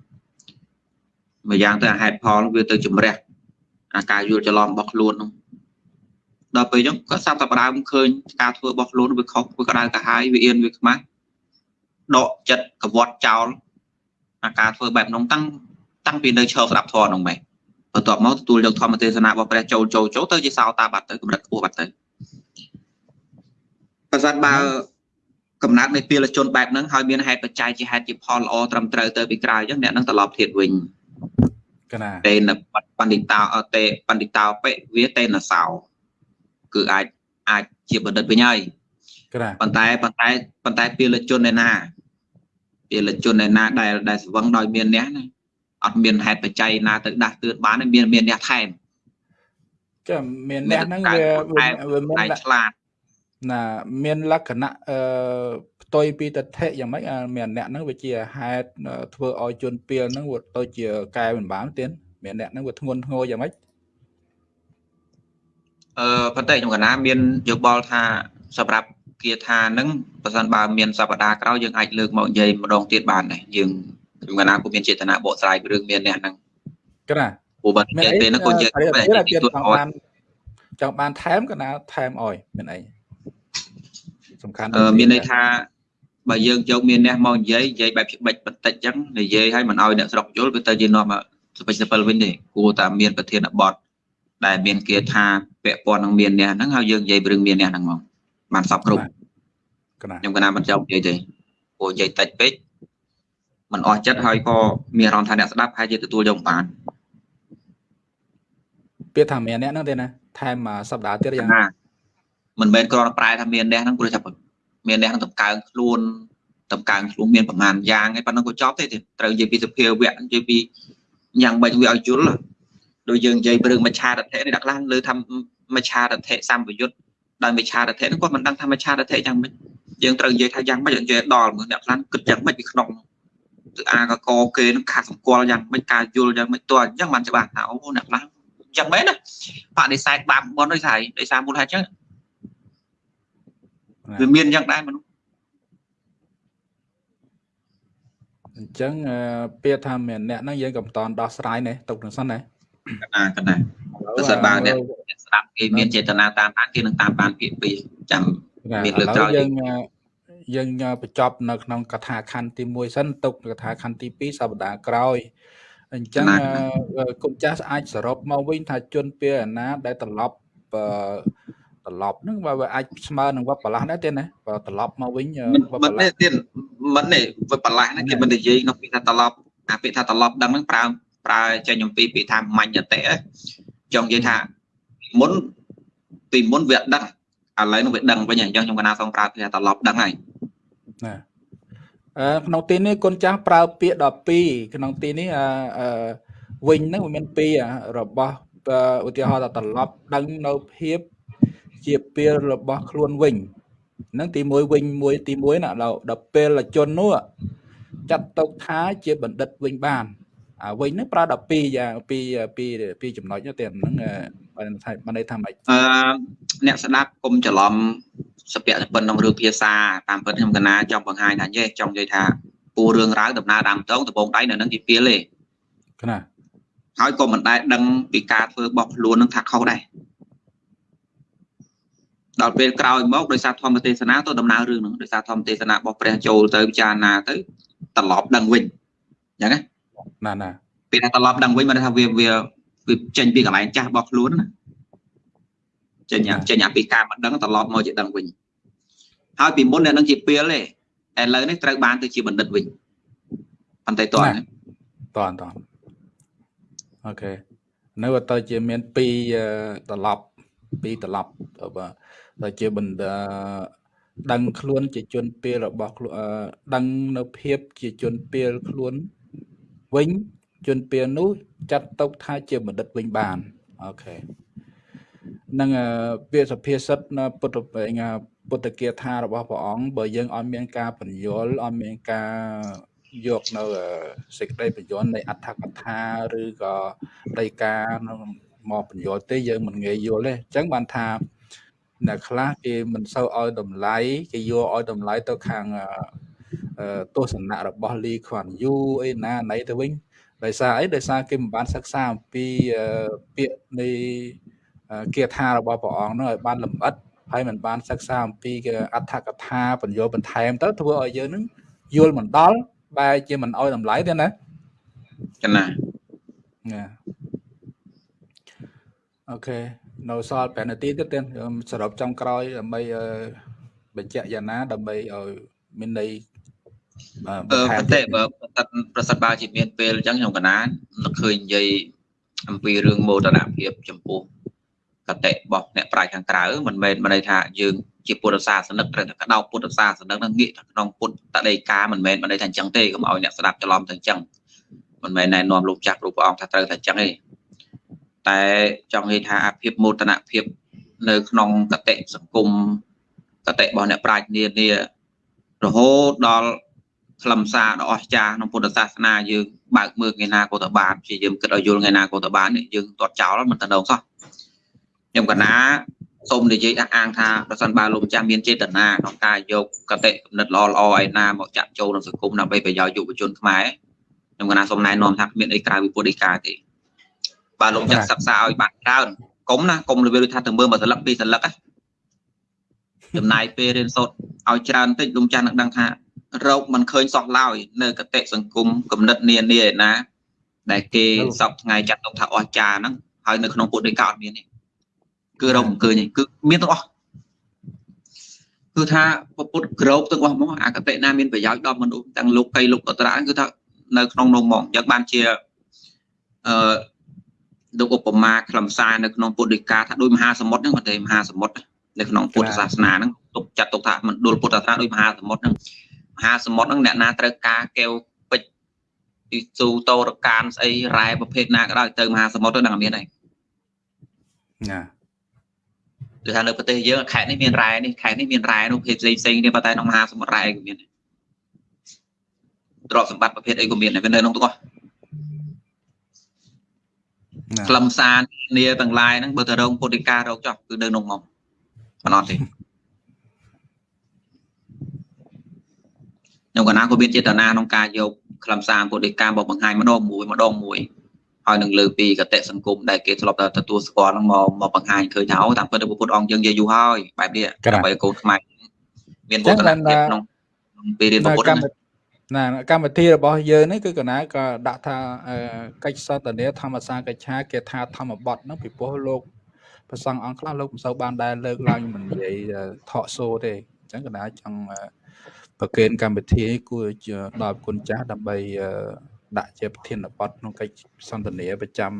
មួយយ៉ាងទៅហេតុផលវាទៅជំរះ អាការយល់ច្រឡំរបស់ខ្លួននោះដល់ពេលអញ្ចឹងក៏សាប់តែបដើមឃើញការធ្វើរបស់ខ្លួនវាខុសវាក្តៅកាហាយវាអៀនវាខ្មាស់ដកចិត្តកវត្តចោលអាការធ្វើបែបនោះតាំងតាំងពីនៅឈរស្ដាប់ធម៌នោះម៉េចបន្ទាប់មកទទួលយកធម្មទេសនារបស់ព្រះចូលចូលចូលទៅជាសោតាបាត់ទៅកម្រិតខ្ពស់បាត់ទៅប្រសិនបើកំណត់នៃពលជនបែបហ្នឹងហើយមានហេតុបច្ច័យជាហេតុជាផលល្អត្រឹមត្រូវទៅពីក្រៅអញ្ចឹងអ្នកនឹងត្រឡប់ធៀបវិញកណា តេនបណ្ឌិតោតេបណ្ឌិតោបិវាតេនសោគឺអាចអាចជាបណ្ឌិតវិញហើយកណាប៉ុន្តែប៉ុន្តែប៉ុន្តែពលជនឯណាពលជនឯណាដែលដែលស្វឹងដោយមានអ្នកណាអត់មានហេតុបច្ច័យណាទៅដាស់តឿនបានមានមានអ្នកថែមចាំមានអ្នកហ្នឹងវាវាមានឆ្លាត ណាមានលក្ខណៈអឺផ្ទុយពីតថៈយ៉ាងម៉េចមានអ្នកហ្នឹងវាជាហេតុធ្វើឲ្យជនពីលហ្នឹងវាទៅជាកែមិនបានទៀតមានអ្នកហ្នឹងវាធ្ងន់ធ្ងរយ៉ាងម៉េចអឺប៉ុន្តែខ្ញុំកណាមានយោបល់ថាសម្រាប់គាថានឹងបើសិនបើមានសប្តាហ៍ក្រោយយើងអាចលើកមកនិយាយម្ដងទៀតបានដែរយើងខ្ញុំកណាពុំមានចេតនាបកស្រាយរឿងមានអ្នកហ្នឹងក្រាព្រោះបើនិយាយពេលហ្នឹងគាត់និយាយទៅចង់បានចង់បានថែមកណាថែមអោយមានអី សំខាន់មានន័យថាបើយើងយកមានអ្នកមកនិយាយនិយាយបែបច្បិចបន្តិចចឹងនិយាយឲ្យមិនឲ្យអ្នកស្រុកយល់វាទៅជានាំសុភិសិពិលវិញទេគួរតែមានប្រធានបទដែលមានគាថាពាក់ព័ន្ធនឹងមានអ្នកហ្នឹងហើយយើងនិយាយរឿងមានអ្នកហ្នឹងមកបានសពគ្រប់ខ្ញុំកណាមិនចង់និយាយទេព្រោះនិយាយតិចពេកมันអស់ចិត្តហើយក៏មានអារម្មណ៍ថាអ្នកស្ដាប់ហើយជាទទួលយកបានពាក្យថាមានអ្នកហ្នឹងទេណាថែមសប្តាហ៍ទៀតយ៉ាងណា មិនមែនគ្រាន់តែប្រែថាមានអ្នកហ្នឹងព្រោះថាមានអ្នកហ្នឹងតម្កើងខ្លួនតម្កើងខ្លួនមានប្រមាណយ៉ាងឯប៉ុណ្ណឹងក៏ចប់ទេត្រូវនិយាយពីសភាវៈនិយាយពីយ៉ាងម៉េចវាឲ្យយល់ដូចយើងនិយាយពីរឿងមច្ឆារថៈនេះដាក់ខ្លះលើថាមច្ឆារថៈសម្បយុទ្ធដោយមច្ឆារថៈហ្នឹងគាត់មិនដឹងថាមច្ឆារថៈយ៉ាងម៉េចយើងត្រូវនិយាយថាយ៉ាងម៉េចនិយាយដល់មើលអ្នកខ្លះគិតយ៉ាងម៉េចពីក្នុងគឺអាកកគេនឹងខាត់សម្គាល់យ៉ាងម៉េចការយល់យ៉ាងម៉េចតើអញ្ចឹងបានច្បាស់ថាអូអ្នកខ្លះយ៉ាងម៉េចណាបដិសេធបាបបនដោយសារដោយសារមូលហេតុអញ្ចឹង វាមានយ៉ាងដែរមនុស្សអញ្ចឹងអឺពាក្យថាមានអ្នកហ្នឹងយើងក៏មិនតន់ដោះស្រាយនេះទុកនឹងសិនណាកណាកណាបើសិនបើអ្នកអ្នកស្ដាប់គេមានចេតនាតាមដានគេនឹងតាមបានពាក្យពីរចាំមានលើកក្រោយយើងអឺយើងបញ្ចប់នៅក្នុងកថាខណ្ឌទី1សិនទុកកថាខណ្ឌទី2សប្តាហ៍ក្រោយអញ្ចឹងអឺគុំចាស់អាចសរុបមកវិញថាជនពេលអាណាដែលត្រឡប់អឺ ត្រឡប់ហ្នឹងបើវាអាចស្មើនឹងវត្តបលាស់ដែរទេណាបើត្រឡប់មកវិញអឺមិនវត្តមិនបលាទេស់ទៀតមិនទេវាបន្លាស់ហ្នឹងគេមិននិយាយក្នុងពាក្យថាត្រឡប់អាពាក្យថាត្រឡប់ដឹងហ្នឹងប្រើប្រើចេញអំពីពាក្យថាមញ្ញតិចង់និយាយថាមុនពីមុនវាដឹងឥឡូវនឹងវាដឹងវិញអញ្ចឹងខ្ញុំកណាសូមប្រើពាក្យថាត្រឡប់ដឹងហើយណាអឺក្នុងទីនេះគុណចាស់ប្រើពាក្យ12ក្នុងទីនេះអឺអឺវិញហ្នឹងវាមានពីរអារបស់អឺឧទាហរណ៍ថាត្រឡប់ដឹងនៅភាព ជាពេលរបស់ខ្លួនវិញហ្នឹងទី1វិញមួយទី1ណាដល់ដល់ពេលជននោះចាត់ទុកថាជាបណ្ឌិតវិញបានអាវិញហ្នឹងប្រើ12យ៉ាងពីពីពីចំណុចហ្នឹងតែហ្នឹងអឺបានថាបានន័យថាម៉េចអឺអ្នកស្ដាប់កុំច្រឡំសព្វនិពន្ធក្នុងរឿងភាសាតាមពិតខ្ញុំកណាចង់បង្ហាញថាយេចង់និយាយថាពូរឿងរ៉ាវដំណើរតាមតងដំបងដៃនៅនឹងជាពីលទេគណាហើយក៏មិនដែលដឹងពីការធ្វើរបស់ខ្លួននឹងថាខុសដែរ ដល់ពេលក្រោយមកដោយសារធម្មទេសនាទៅដំណើររឿងហ្នឹងដោយសារធម្មទេសនារបស់ព្រះចូលទៅពិចារណាទៅត្រឡប់ដឹងវិញអញ្ចឹងណាណាណាពេលថាត្រឡប់ដឹងវិញមិនថាវាវាវាចេញពីកន្លែងចាស់របស់ខ្លួនណាចេញអាចេញអាពីការមិនដឹងត្រឡប់មកជាដឹងវិញហើយពីមុនអ្នកនឹងជាពេលទេឥឡូវនេះត្រូវបានទៅជាបណ្ឌិតវិញប៉ុន្តែតោះតន់តន់អូខេនៅទៅជាមាន2ត្រឡប់ 2ត្រឡប់បើទៅជាបណ្ដាដឹងខ្លួនជាជនពេលរបស់ខ្លួនអឺដឹងនៅភាពជាជនពេលខ្លួនវិញជនពេលនោះចាត់ទុកថាជាបណ្ឌិតវិញបានអូខេនឹងអឺពាក្យសភាសិទ្ធនៅពុទ្ធប្រញ្ញាពុទ្ធគាថារបស់ព្រះអង្គបើយើងអត់មានការបញ្យល់អត់មានការយកនៅអឺសេចក្តីបញ្យល់នៃអត្ថកថាឬក៏ដីកានៅ មកបញ្យល់ទេយើងមិនងាយយល់ទេអញ្ចឹងបានថាអ្នកខ្លះគេមិនសូវឲ្យតម្លៃគេយកឲ្យតម្លៃទៅខាងអឺអឺទស្សនៈរបស់លីខ្វាន់យូអីណាណៃទៅវិញដោយសារអីដោយសារគេមិនបានសិក្សាអំពីអឺពាក្យនៃអឺគាថារបស់ព្រះអង្គនោះឲ្យបានលម្អិតហើយមិនបានសិក្សាអំពីអត្ថកថាបញ្យល់បន្ថែមទៅធ្វើឲ្យយើងនឹងយល់មិនដល់បែរជាមិនឲ្យតម្លៃទេណាចឹងណាណា អូខេនៅសល់5នាទីទៀតទៀតខ្ញុំសរុបចុងក្រោយដើម្បីអឺបញ្ជាក់យ៉ាងណាដើម្បីឲ្យមានន័យអឺអឺបន្ថែមប៉ុន្តែបើប្រសិនប្រសិនបើជាមានពេលអញ្ចឹងខ្ញុំកណានឹកឃើញនិយាយអំពីរឿងមោទនភាពចំពោះកតិរបស់អ្នកប្រាជ្ញខាងក្រៅមិនមែនមិនន័យថាយើងជាពុទ្ធសាសនិកត្រូវតែក្តោបពុទ្ធសាសនិកនឹងងាកទៅក្នុងពុទ្ធតដីកាមិនមែនមិនន័យថាអញ្ចឹងទេកុំឲ្យអ្នកស្ដាប់ច្រឡំទៅអញ្ចឹងមិនមែនណែនាំលោកចាស់គ្រូព្រះអង្គថាត្រូវតែអញ្ចឹងទេ តែចង់និយាយថាអាភាពមោទនភាពនៅក្នុងកតិសង្គមកតិរបស់អ្នកប្រាជ្ញនានារហូតដល់ខ្លឹមសារដ៏អស្ចារ្យក្នុងពុទ្ធសាសនាយើងបើកមើលថ្ងៃណាក៏ទៅបានព្យាយាមគិតឲ្យយល់ថ្ងៃណាក៏ទៅបាននេះយើងទាត់ចោលមិនទៅដល់សោះខ្ញុំកណាសូមនិយាយអះអាងថាប្រសិនបើលោកម្ចាស់មានចេតនាក្នុងការយកកតិគំនិតល្អល្អឯណាមកចាក់ចូលក្នុងសង្គមដើម្បីប្រយោជន៍យុវជនខ្មែរខ្ញុំកណាសូមណែនាំថាគ្មានអីក្រៅពីពុទ្ធដីកាទេ បើលោកម្ចាស់សិក្សាឲ្យបានច្រើនកុំណាកុំលើដូចថាទៅមើលមួយសន្លឹកពីរសន្លឹកណាចំណាយពេលរៀនសូត្រឲ្យច្រើនតិចលោកម្ចាស់នឹងដឹងថារោគមិនឃើញសោះឡើយនៅកតិសង្គមគំនិតនានាឯណា ដែលគេសពថ្ងៃចាត់ទុកថាអស្ចារ្យហ្នឹងហើយនៅក្នុងពុទ្ធដីកាអត់មានទេគឺរោគមិនឃើញទេគឺមានទាំងអស់គឺថាពុទ្ធក្រោបទាំងអស់ហ្មងអកតិណាមានប្រយោជន៍ដល់មនុស្សទាំងលោកីលោកអត្រៈគឺថានៅក្នុងនោះហ្មងយ៉ាងបានជាអឺ លោកឧបមាខ្លឹមសារនៅក្នុងពុទ្ធដីកាថាដូចមហាសមុទ្រហ្នឹងមិនទេមហាសមុទ្រនៅក្នុងពុទ្ធសាសនាហ្នឹងទុកចាត់ទុកថាមណ្ឌលពុទ្ធសាសនាដូចមហាសមុទ្រហ្នឹងមហាសមុទ្រហ្នឹងអ្នកណាត្រូវការកែវពេជ្រពីស៊ូតោរកានស្អីរ៉ែប្រភេទណាក៏ដោយទៅមហាសមុទ្រទៅដឹងតែមានហើយណាគឺថានៅប្រទេសយើងខេត្តនេះមានរ៉ែនេះខេត្តនេះមានរ៉ែនោះប្រភេទផ្សេងផ្សេងគ្នាប៉ុន្តែក្នុងមហាសមុទ្ររ៉ែក៏មានដែរទ្រព្យសម្បត្តិប្រភេទអីក៏មានដែរវានៅក្នុងទាំងអស់ណា ខ្លឹមសារនាទាំងឡាយហ្នឹងបើទៅរងពុទ្ធិការរោគចោះគឺនៅក្នុងមកមិនអត់ទេខ្ញុំកណាក៏មានចេតនាក្នុងការយកខ្លឹមសារពុទ្ធដីកាមកបង្ហាញម្ដងមួយម្ដងមួយហើយនឹងលើពីកតិសង្គមដែលគេធ្លាប់តែទទួលស្គាល់ហ្នឹងមកមកបង្ហាញឃើញថាអូតាមពិតទៅពុទ្ធអង្គយើងនិយាយយូរហើយបែបនេះដើម្បីឲ្យកូនខ្មែរមានវឌ្ឍនភាពក្នុងពេលរៀនពុទ្ធ ណាណាកម្មវិធីរបស់យើងនេះគឺកណាក៏ដាក់ថាកិច្ចសន្ទនាធម្មសាកិច្ឆាគេថាធម្មបទហ្នឹងពីព្រោះលោកប្រសង់អង្គខ្លះលោកមិនសូវបានដែលលើកឡើងមិននិយាយថកសូទេអញ្ចឹងកណាចង់ប្រកេនកម្មវិធីគួរដល់គុណចាស់ដើម្បីដាក់ជាប្រធានបទក្នុងកិច្ចសន្ទនាប្រចាំ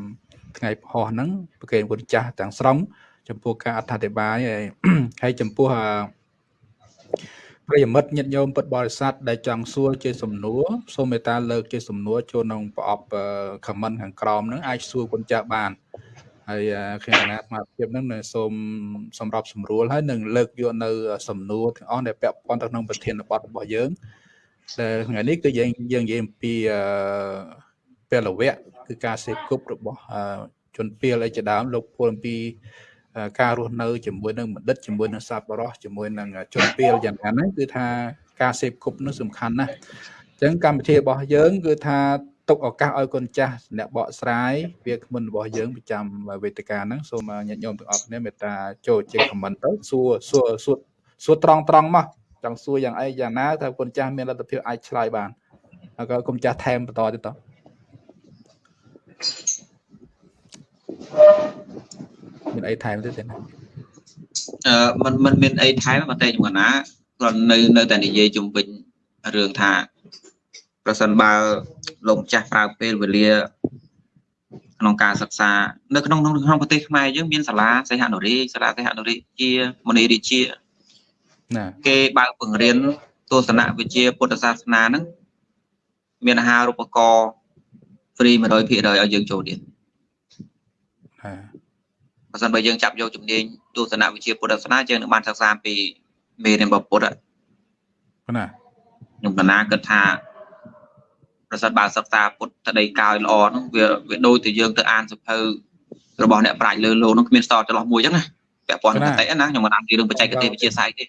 ថ្ងៃផុសហ្នឹងប្រកេនគុណចាស់ទាំងស្រុងចំពោះការអត្ថាធិប្បាយហើយចំពោះ ប្រិយមិត្តញាតិញោមពុទ្ធបរិស័ទដែលចង់សួរជាសំណួរសូមមេត្តាលើកជាសំណួរចូលក្នុងប្រអប់ comment ខាងក្រោមហ្នឹងអាចសួរគុណចាស់បានហើយខ្ញុំកណាស្មារតីហ្នឹងសូមសម្របសម្រួលហើយនឹងលើកយកនៅ សំណួរទាំងអស់ដែលពាក់ព័ន្ធទៅក្នុងប្រធានបទរបស់យើងដែលថ្ងៃនេះគឺយើងយើងនិយាយអំពីពលវៈគឺការសេពគប់របស់ជនពាលអីជាដើមលោកពលអំពី ការរស់នៅជាមួយនឹងបណ្ឌិតជាមួយនឹងសប្បុរសជាមួយនឹងជនពាលយ៉ាងណាហ្នឹងគឺថាការសេពគប់នោះសំខាន់ណាស់អញ្ចឹងកម្មវិធីរបស់យើង គឺថាទុកឱកាសឲ្យកូនចាស់អ្នកបកស្រាយវាគ្មិនរបស់យើងប្រចាំវេទិកាហ្នឹងសូមញាតិញោមទាំងអស់គ្នាមេត្តាចូលជាខមមិនទៅសួរសួរសួរសួរត្រង់ត្រង់មកចង់សួរយ៉ាងអីយ៉ាងណាថាគុណចាស់មានលទ្ធភាពអាចឆ្លើយបានហើយក៏គុំចាស់ថែមបន្តទៀតត មានអីថែមទៀតទេណាអឺมันมันមានអីថែមតែខ្ញុំកណាគ្រាន់នៅនៅតែនិយាយជុំវិញរឿងថាប្រសិនបើលោកម្ចាស់ប្រើពេលវេលាក្នុងការសិក្សានៅក្នុងក្នុងប្រទេសខ្មែរយើងមានសាលាសិហនុរីសាលាសិហនុរីជាមនីរាជាណាគេបើកបង្រៀនទស្សនវិជ្ជាពុទ្ធសាសនាហ្នឹងមានអាហារូបករណ៍ហ្វ្រី100%ឲ្យយើងចូលរៀនណា បើសិនបើយើងចាប់យកជំនាញទស្សនវិជ្ជាពុទ្ធសាសនាយើងនឹងបានសិក្សាពីមេរៀនរបស់ពុទ្ធណាខ្ញុំកណាគិតថាប្រសិនបើសិក្សាពុទ្ធដីកាយល្អហ្នឹងវាវាដូចទៅយើងទៅអានសភៅរបស់អ្នកប្រាជ្ញលើលោកហ្នឹងគ្មានស្តចន្លោះមួយអញ្ចឹងណាពាក់ព័ន្ធនឹងកតិណាខ្ញុំមិនអានពីរឿងបច្ចេកទេសវិទ្យាសាស្ត្រទេ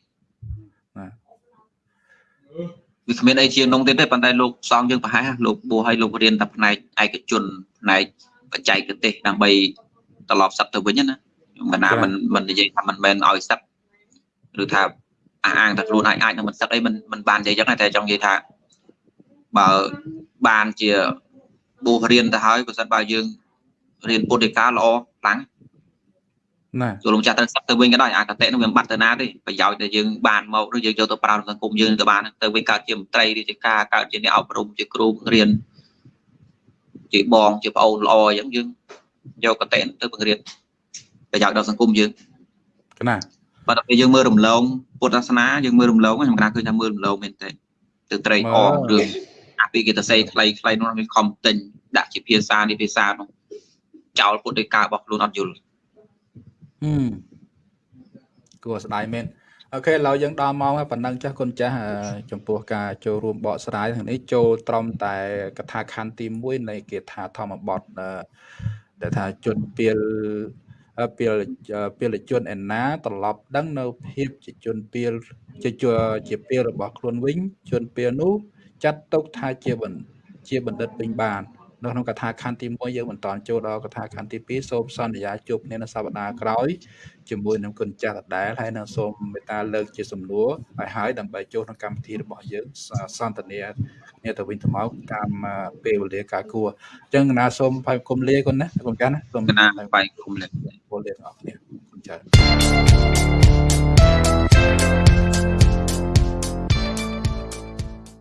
វាគ្មានអីជាងនោះទេទេប៉ុន្តែលោកសងយើងប្រហែលលោកបួសឲ្យលោករៀនតែផ្នែកឯកជនផ្នែកបច្ចេកទេសដើម្បី ត្រឡប់សឹកទៅវិញណាខ្ញុំកណាមិនមិននិយាយថាមិនមែនឲ្យសឹកឬថាអះអាងតែខ្លួនអាចអាចនឹងមិនសឹកអីមិនមិនបាននិយាយចឹងតែចង់និយាយថាបើបានជាបួសរៀនទៅហើយបើសិនបើយើងរៀនពុទ្ធិកាល្អខ្លាំងណាចូលលំចាស់ទៅសឹកទៅវិញក៏ដោយអាកតេនោះវាមិនបាត់ទៅណាទេប្រយោជន៍ដែលយើងបានមកឬយើងយកទៅប្រើក្នុងសង្គមយើងទៅបានទៅវិញកើតជាមន្ត្រីរាជការកើតជាអ្នកអប់រំជាគ្រូរៀនជាបងជាប្អូនល្អអញ្ចឹងយើង យកកតេទៅបង្រៀនប្រយោជន៍ដល់សង្គមយើងណាបើដល់ពេលយើងមើលរំលងពុទ្ធសាសនាយើងមើលរំលងខ្ញុំគិតឃើញថាមើលរំលងមែនទេទៅត្រេកអររឿងអាពីគេទៅសេខ្លីខ្លីនោះវាខំទិញដាក់ជាភាសានេះភាសានោះចោលពុទ្ធដោយការរបស់ខ្លួនអត់យល់ហឹមគួរស្ដាយមែនអូខេឥឡូវយើងដល់ម៉ោងហើយប៉ុណ្ណឹងចាស់គុណចាស់ចំពោះការចូលរួមបកស្រាយថ្ងៃនេះចូលត្រឹមតែកថាខណ្ឌទី1នៃគាថាធម្មបទ ដែលថាជនពីលពីលពីលជនឯណាត្រឡប់ដឹងនៅភាពជាជនពីលជាជាពីលរបស់ខ្លួនវិញជនពីលនោះចាត់ទុកថាជាបណ្ឌជាបណ្ឌិតពេញបាន នៅក្នុងកថាខណ្ឌទី1យើងបន្តចូលដល់កថាខណ្ឌទី2សូមសន្យាជួបគ្នានៅសប្តាហ៍ក្រោយជាមួយនឹងគុណចាស់ដដែលហើយនឹងសូមមេត្តាលើកជាសំណួរឲ្យហើយដើម្បីចូលក្នុងកម្មវិធីរបស់យើងសន្ទនាគ្នាទៅវិញទៅមកតាមពេលវេលាការគួរអញ្ចឹងណាសូមផាយគុំលាគុណណាគុំចាស់ណាសូមណាបាយគុំលាគុំលាទាំងអស់គ្នាគុំចាស់